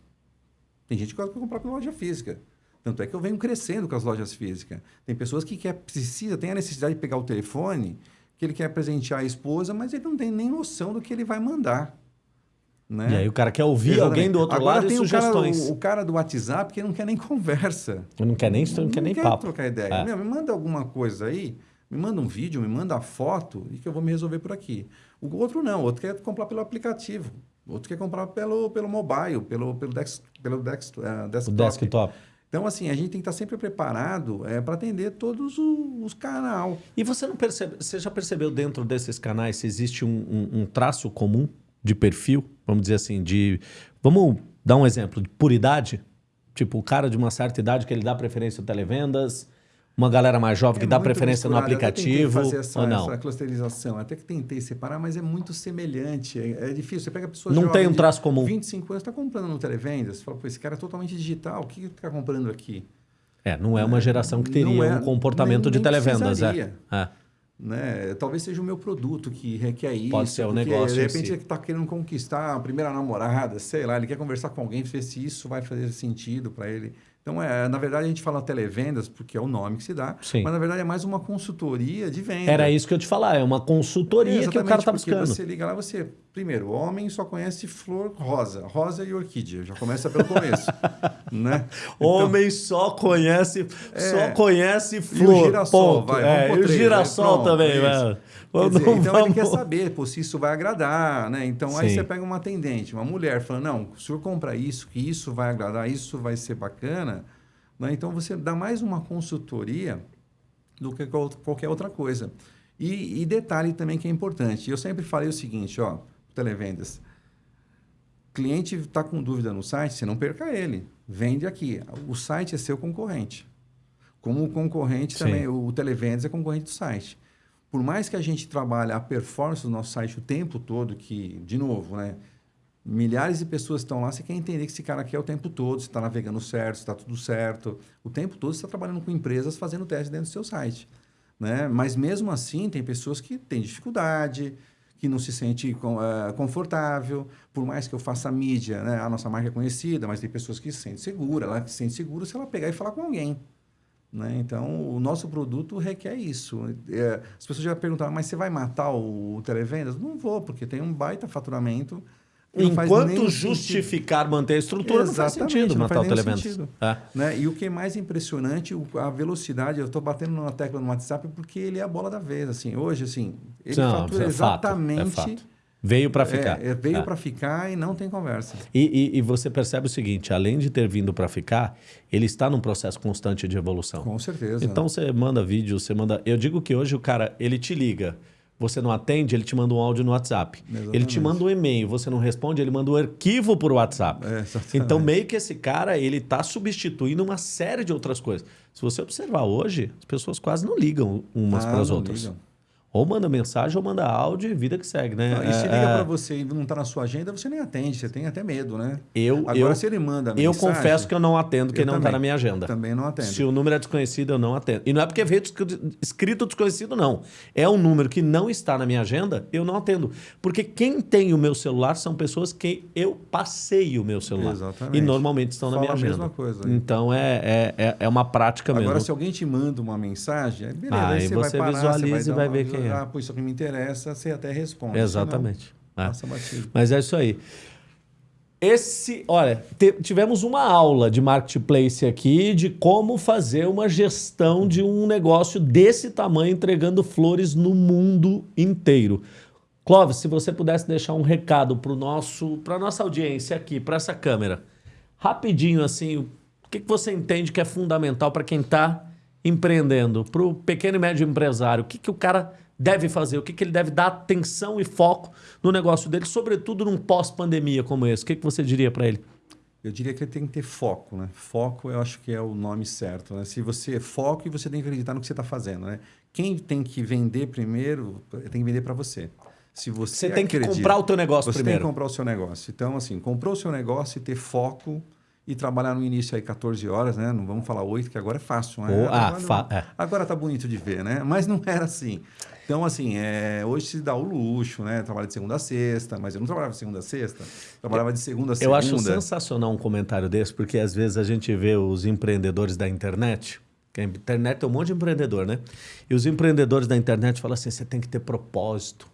Tem gente que quer comprar pela loja física. Tanto é que eu venho crescendo com as lojas físicas. Tem pessoas que quer, precisa, tem a necessidade de pegar o telefone, que ele quer presentear a esposa, mas ele não tem nem noção do que ele vai mandar. Né?
E aí o cara quer ouvir
Exatamente.
alguém do outro
Agora
lado e
tem
sugestões.
O cara, o, o cara do WhatsApp que não quer nem conversa.
Não quer nem, não quer nem
quer
papo.
trocar ideia.
É.
Meu, me manda alguma coisa aí, me manda um vídeo, me manda a foto e que eu vou me resolver por aqui. O outro não, o outro quer comprar pelo aplicativo. O outro quer comprar pelo, pelo mobile, pelo, pelo, dex, pelo dex, eh,
O
desktop. Então, assim, a gente tem que estar sempre preparado é, para atender todos os, os canal.
E você não percebe, você já percebeu dentro desses canais se existe um, um- um traço comum de perfil, vamos dizer assim, de. Vamos dar um exemplo de puridade? Tipo, o cara de uma certa idade que ele dá preferência a televendas, uma galera mais jovem que
É
dá
muito
preferência no
misturado. Eu
aplicativo,
fazer essa,
ou não?
essa clusterização, até que tentei separar, mas é muito semelhante. É, é difícil. Você pega pessoas
Não tem um traço comum.
25 anos, está comprando no televendas. Você fala, pô, esse cara é totalmente digital. O que está comprando aqui?
É, não é uma geração que teria
é,
um comportamento
nem-
de televendas, é. é.
Né? Talvez seja o meu produto que requer isso.
Pode ser o negócio
De repente
si.
ele está querendo conquistar a primeira namorada, sei lá, ele quer conversar com alguém, ver se isso vai fazer sentido para ele. Então, é, na verdade, a gente fala televendas porque é o nome que se dá,
Sim.
mas na verdade é mais uma consultoria de venda.
Era isso que eu te falar, é uma consultoria que o cara tá
porque
buscando.
Você liga lá, você. Primeiro, homem só conhece flor rosa, rosa e orquídea. Já começa pelo começo. né? Então,
Homem só conhece, só
É.
conhece
E o
flor.
girassol,
ponto.
vai,
É, e o
três,
girassol
pronto,
também, velho.
Dizer,
Vamos-
então ele quer
vamos-
saber pô, se isso vai agradar, né? Então aí
Sim.
você pega uma atendente, uma mulher, falando, não, o senhor compra isso, que isso vai agradar, isso vai ser bacana. Né? Então você dá mais uma consultoria do que qual- qualquer outra coisa. E, e detalhe também que é importante. Eu sempre falei o seguinte, ó, televendas. Cliente está com dúvida no site, você não perca ele. Vende aqui. O site é seu concorrente. Como o concorrente
Sim.
também, o televendas é concorrente do site. Por mais que a gente trabalhe a performance do nosso site o tempo todo, que, de novo, né? Milhares de pessoas estão lá, você quer entender que esse cara aqui é o tempo todo, se está navegando certo, se está tudo certo. O tempo todo você está trabalhando com empresas fazendo teste dentro do seu site. Né? Mas mesmo assim, tem pessoas que têm dificuldade, que não se sente eh, confortável. Por mais que eu faça mídia, né? a nossa marca é conhecida, mas tem pessoas que se sentem segura, ela se sente segura se ela pegar e falar com alguém. Né? Então, o nosso produto requer isso. É, as pessoas já perguntaram, mas você vai matar o, o televendas? Não vou, porque tem um baita faturamento.
Enquanto justificar manter a estrutura, não faz
Exatamente,
sentido
não
matar o televendas.
sentido.
É.
né? E o que é mais impressionante, a velocidade. Eu estou batendo na tecla no WhatsApp porque ele é a bola da vez. Assim, hoje, assim, ele
Não,
fatura
é fato, é
exatamente.
fato. Veio para ficar.
É, é, veio
É.
para ficar e não tem conversa.
E, e- e você percebe o seguinte: além de ter vindo para ficar, ele está num processo constante de evolução.
Com certeza.
Então você manda vídeo, você manda. Eu digo que hoje o cara ele te liga, você não atende, ele te manda um áudio no WhatsApp. Ele te
Exatamente.
manda um e-mail, você não responde, ele manda um arquivo por WhatsApp.
É, exatamente.
então meio que esse cara ele está substituindo uma série de outras coisas. Se você observar hoje, as pessoas quase não ligam umas
Ah,
para as outras.
ligam.
Ou manda mensagem ou manda áudio e vida que segue, né?
Não, e se
É,
liga
é,
para você e não está na sua agenda, você nem atende, você tem até medo, né?
Eu,
Agora,
eu,
se ele manda
eu
mensagem,
confesso que eu não atendo quem
eu
não está na minha agenda.
Também não atendo.
Se o número é desconhecido, eu não atendo. E não é porque veio escrito desconhecido, não. É um número que não está na minha agenda, eu não atendo. Porque quem tem o meu celular são pessoas que eu passei o meu celular.
Exatamente.
E normalmente estão na
Fala
minha
a
agenda.
mesma coisa.
Então é, é, é, é uma prática
Agora,
mesmo.
se alguém te manda uma mensagem, aí beleza, aí
aí
você,
você
vai parar,
visualiza
você
e
vai,
vai
dar
ver quem é.
Ah, pô, isso aqui me interessa, você até responde.
Exatamente.
Senão,
É. Mas é isso aí. Esse, olha, tivemos uma aula de marketplace aqui de como fazer uma gestão de um negócio desse tamanho entregando flores no mundo inteiro. Clóvis, se você pudesse deixar um recado para nosso, para nossa audiência aqui, para essa câmera, rapidinho assim, o que, que você entende que é fundamental para quem está empreendendo, para o pequeno e médio empresário, o que, que o cara deve fazer, o que, que ele deve dar atenção e foco no negócio dele, sobretudo num pós-pandemia como esse. O que, que você diria para ele?
Eu diria que ele tem que ter foco, né? Foco, eu acho que é o nome certo, né? Se você é foco e você tem que acreditar no que você está fazendo, né? Quem tem que vender primeiro, tem que vender para você. Se você,
Você tem que
acredita-
comprar o teu negócio
você tem
primeiro.
que comprar o seu negócio. Então, assim, comprou o seu negócio e ter foco e trabalhar no início aí 14 horas, né? Não vamos falar 8, que agora é fácil, né?
Oh, ah,
agora,
fa é.
agora tá bonito de ver, né? Mas não era assim. Então, assim, é, hoje se dá o luxo, né? Trabalha de segunda a sexta, mas eu não trabalhava de segunda a sexta, trabalhava de segunda a segunda.
Eu acho sensacional um comentário desse, porque às vezes a gente vê os empreendedores da internet, que a internet tem um monte de empreendedor, né? E os empreendedores da internet falam assim: você tem que ter propósito,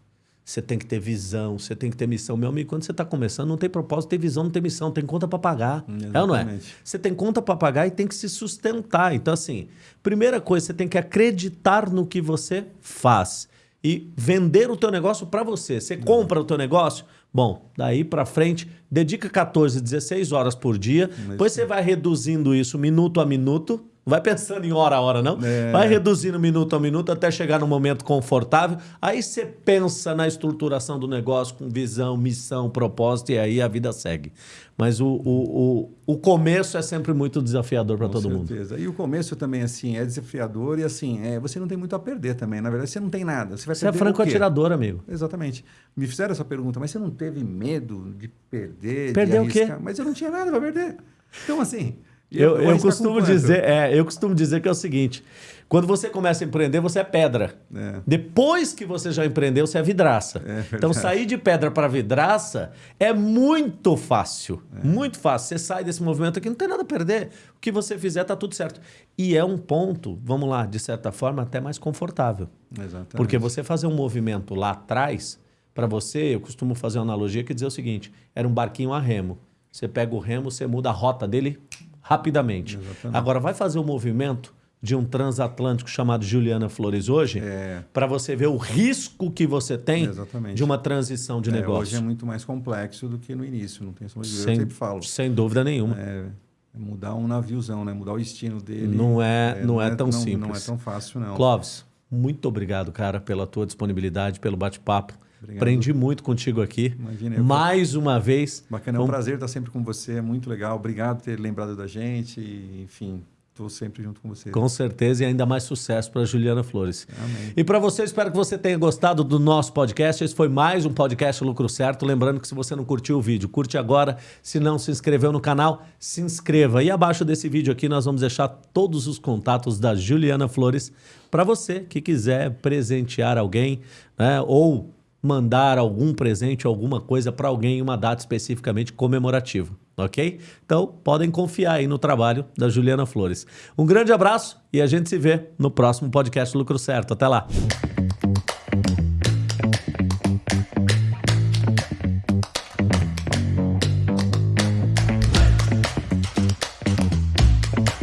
você tem que ter visão, você tem que ter missão. Meu amigo, quando você está começando, não tem propósito, tem visão, não tem missão, tem conta para pagar. Exatamente. É ou não é? Você tem conta para pagar e tem que se sustentar. Então, assim, primeira coisa, você tem que acreditar no que você faz e vender o teu negócio para você. Você compra o teu negócio, bom, daí para frente, dedica 14, 16 horas por dia, Mas depois sim. você vai reduzindo isso minuto a minuto, vai pensando em hora a hora, não. É. Vai reduzindo minuto a minuto até chegar num momento confortável. Aí você pensa na estruturação do negócio com visão, missão, propósito e aí a vida segue. Mas o, o, o, o começo é sempre muito desafiador para todo certeza. mundo.
certeza. E o começo também, assim, é desafiador e, assim, é, você não tem muito a perder também. Na verdade, você não tem nada. Você, vai você
é franco atirador, amigo.
Exatamente. Me fizeram essa pergunta, mas você não teve medo de perder,
Perder o quê?
Mas eu não tinha nada para perder. Então, assim...
Eu, eu, eu costumo dizer, é, eu costumo dizer que é o seguinte: quando você começa a empreender, você é pedra. É. Depois que você já empreendeu, você é vidraça. É então sair de pedra para vidraça é muito fácil, é. muito fácil. Você sai desse movimento aqui, não tem nada a perder. O que você fizer tá tudo certo. E é um ponto, vamos lá, de certa forma até mais confortável. Exatamente. Porque você fazer um movimento lá atrás, para você, eu costumo fazer uma analogia que dizer o seguinte: era um barquinho a remo. Você pega o remo, você muda a rota dele, rapidamente. Exatamente. Agora, vai fazer o um movimento de um transatlântico chamado Juliana Flores hoje, é. para você ver o risco que você tem Exatamente. de uma transição de é, negócio.
Hoje é muito mais complexo do que no início, não tem sombra de sem, Eu sempre falo.
Sem dúvida nenhuma.
É, é, mudar um naviozão, né? Mudar o destino dele.
Não é, é não, não é, tão
não,
simples.
Não é tão fácil, não.
Clóvis, muito obrigado, cara, pela tua disponibilidade, pelo bate-papo. Obrigado. Aprendi muito contigo aqui. Imagina, Mais uma vez.
Bacana, é um prazer estar sempre com você, é muito legal. Obrigado por ter lembrado da gente, e, enfim, estou sempre junto com você.
Com certeza e ainda mais sucesso para Juliana Flores. Amém. E para você, espero que você tenha gostado do nosso podcast. Esse foi mais um podcast Lucro Certo. Lembrando que se você não curtiu o vídeo, curte agora. Se não se inscreveu no canal, se inscreva. E abaixo desse vídeo aqui nós vamos deixar todos os contatos da Juliana Flores para você que quiser presentear alguém né, ou mandar algum presente, alguma coisa para alguém em uma data especificamente comemorativa, ok? Então, podem confiar aí no trabalho da Juliana Flores. Um grande abraço e a gente se vê no próximo podcast Lucro Certo. Até lá!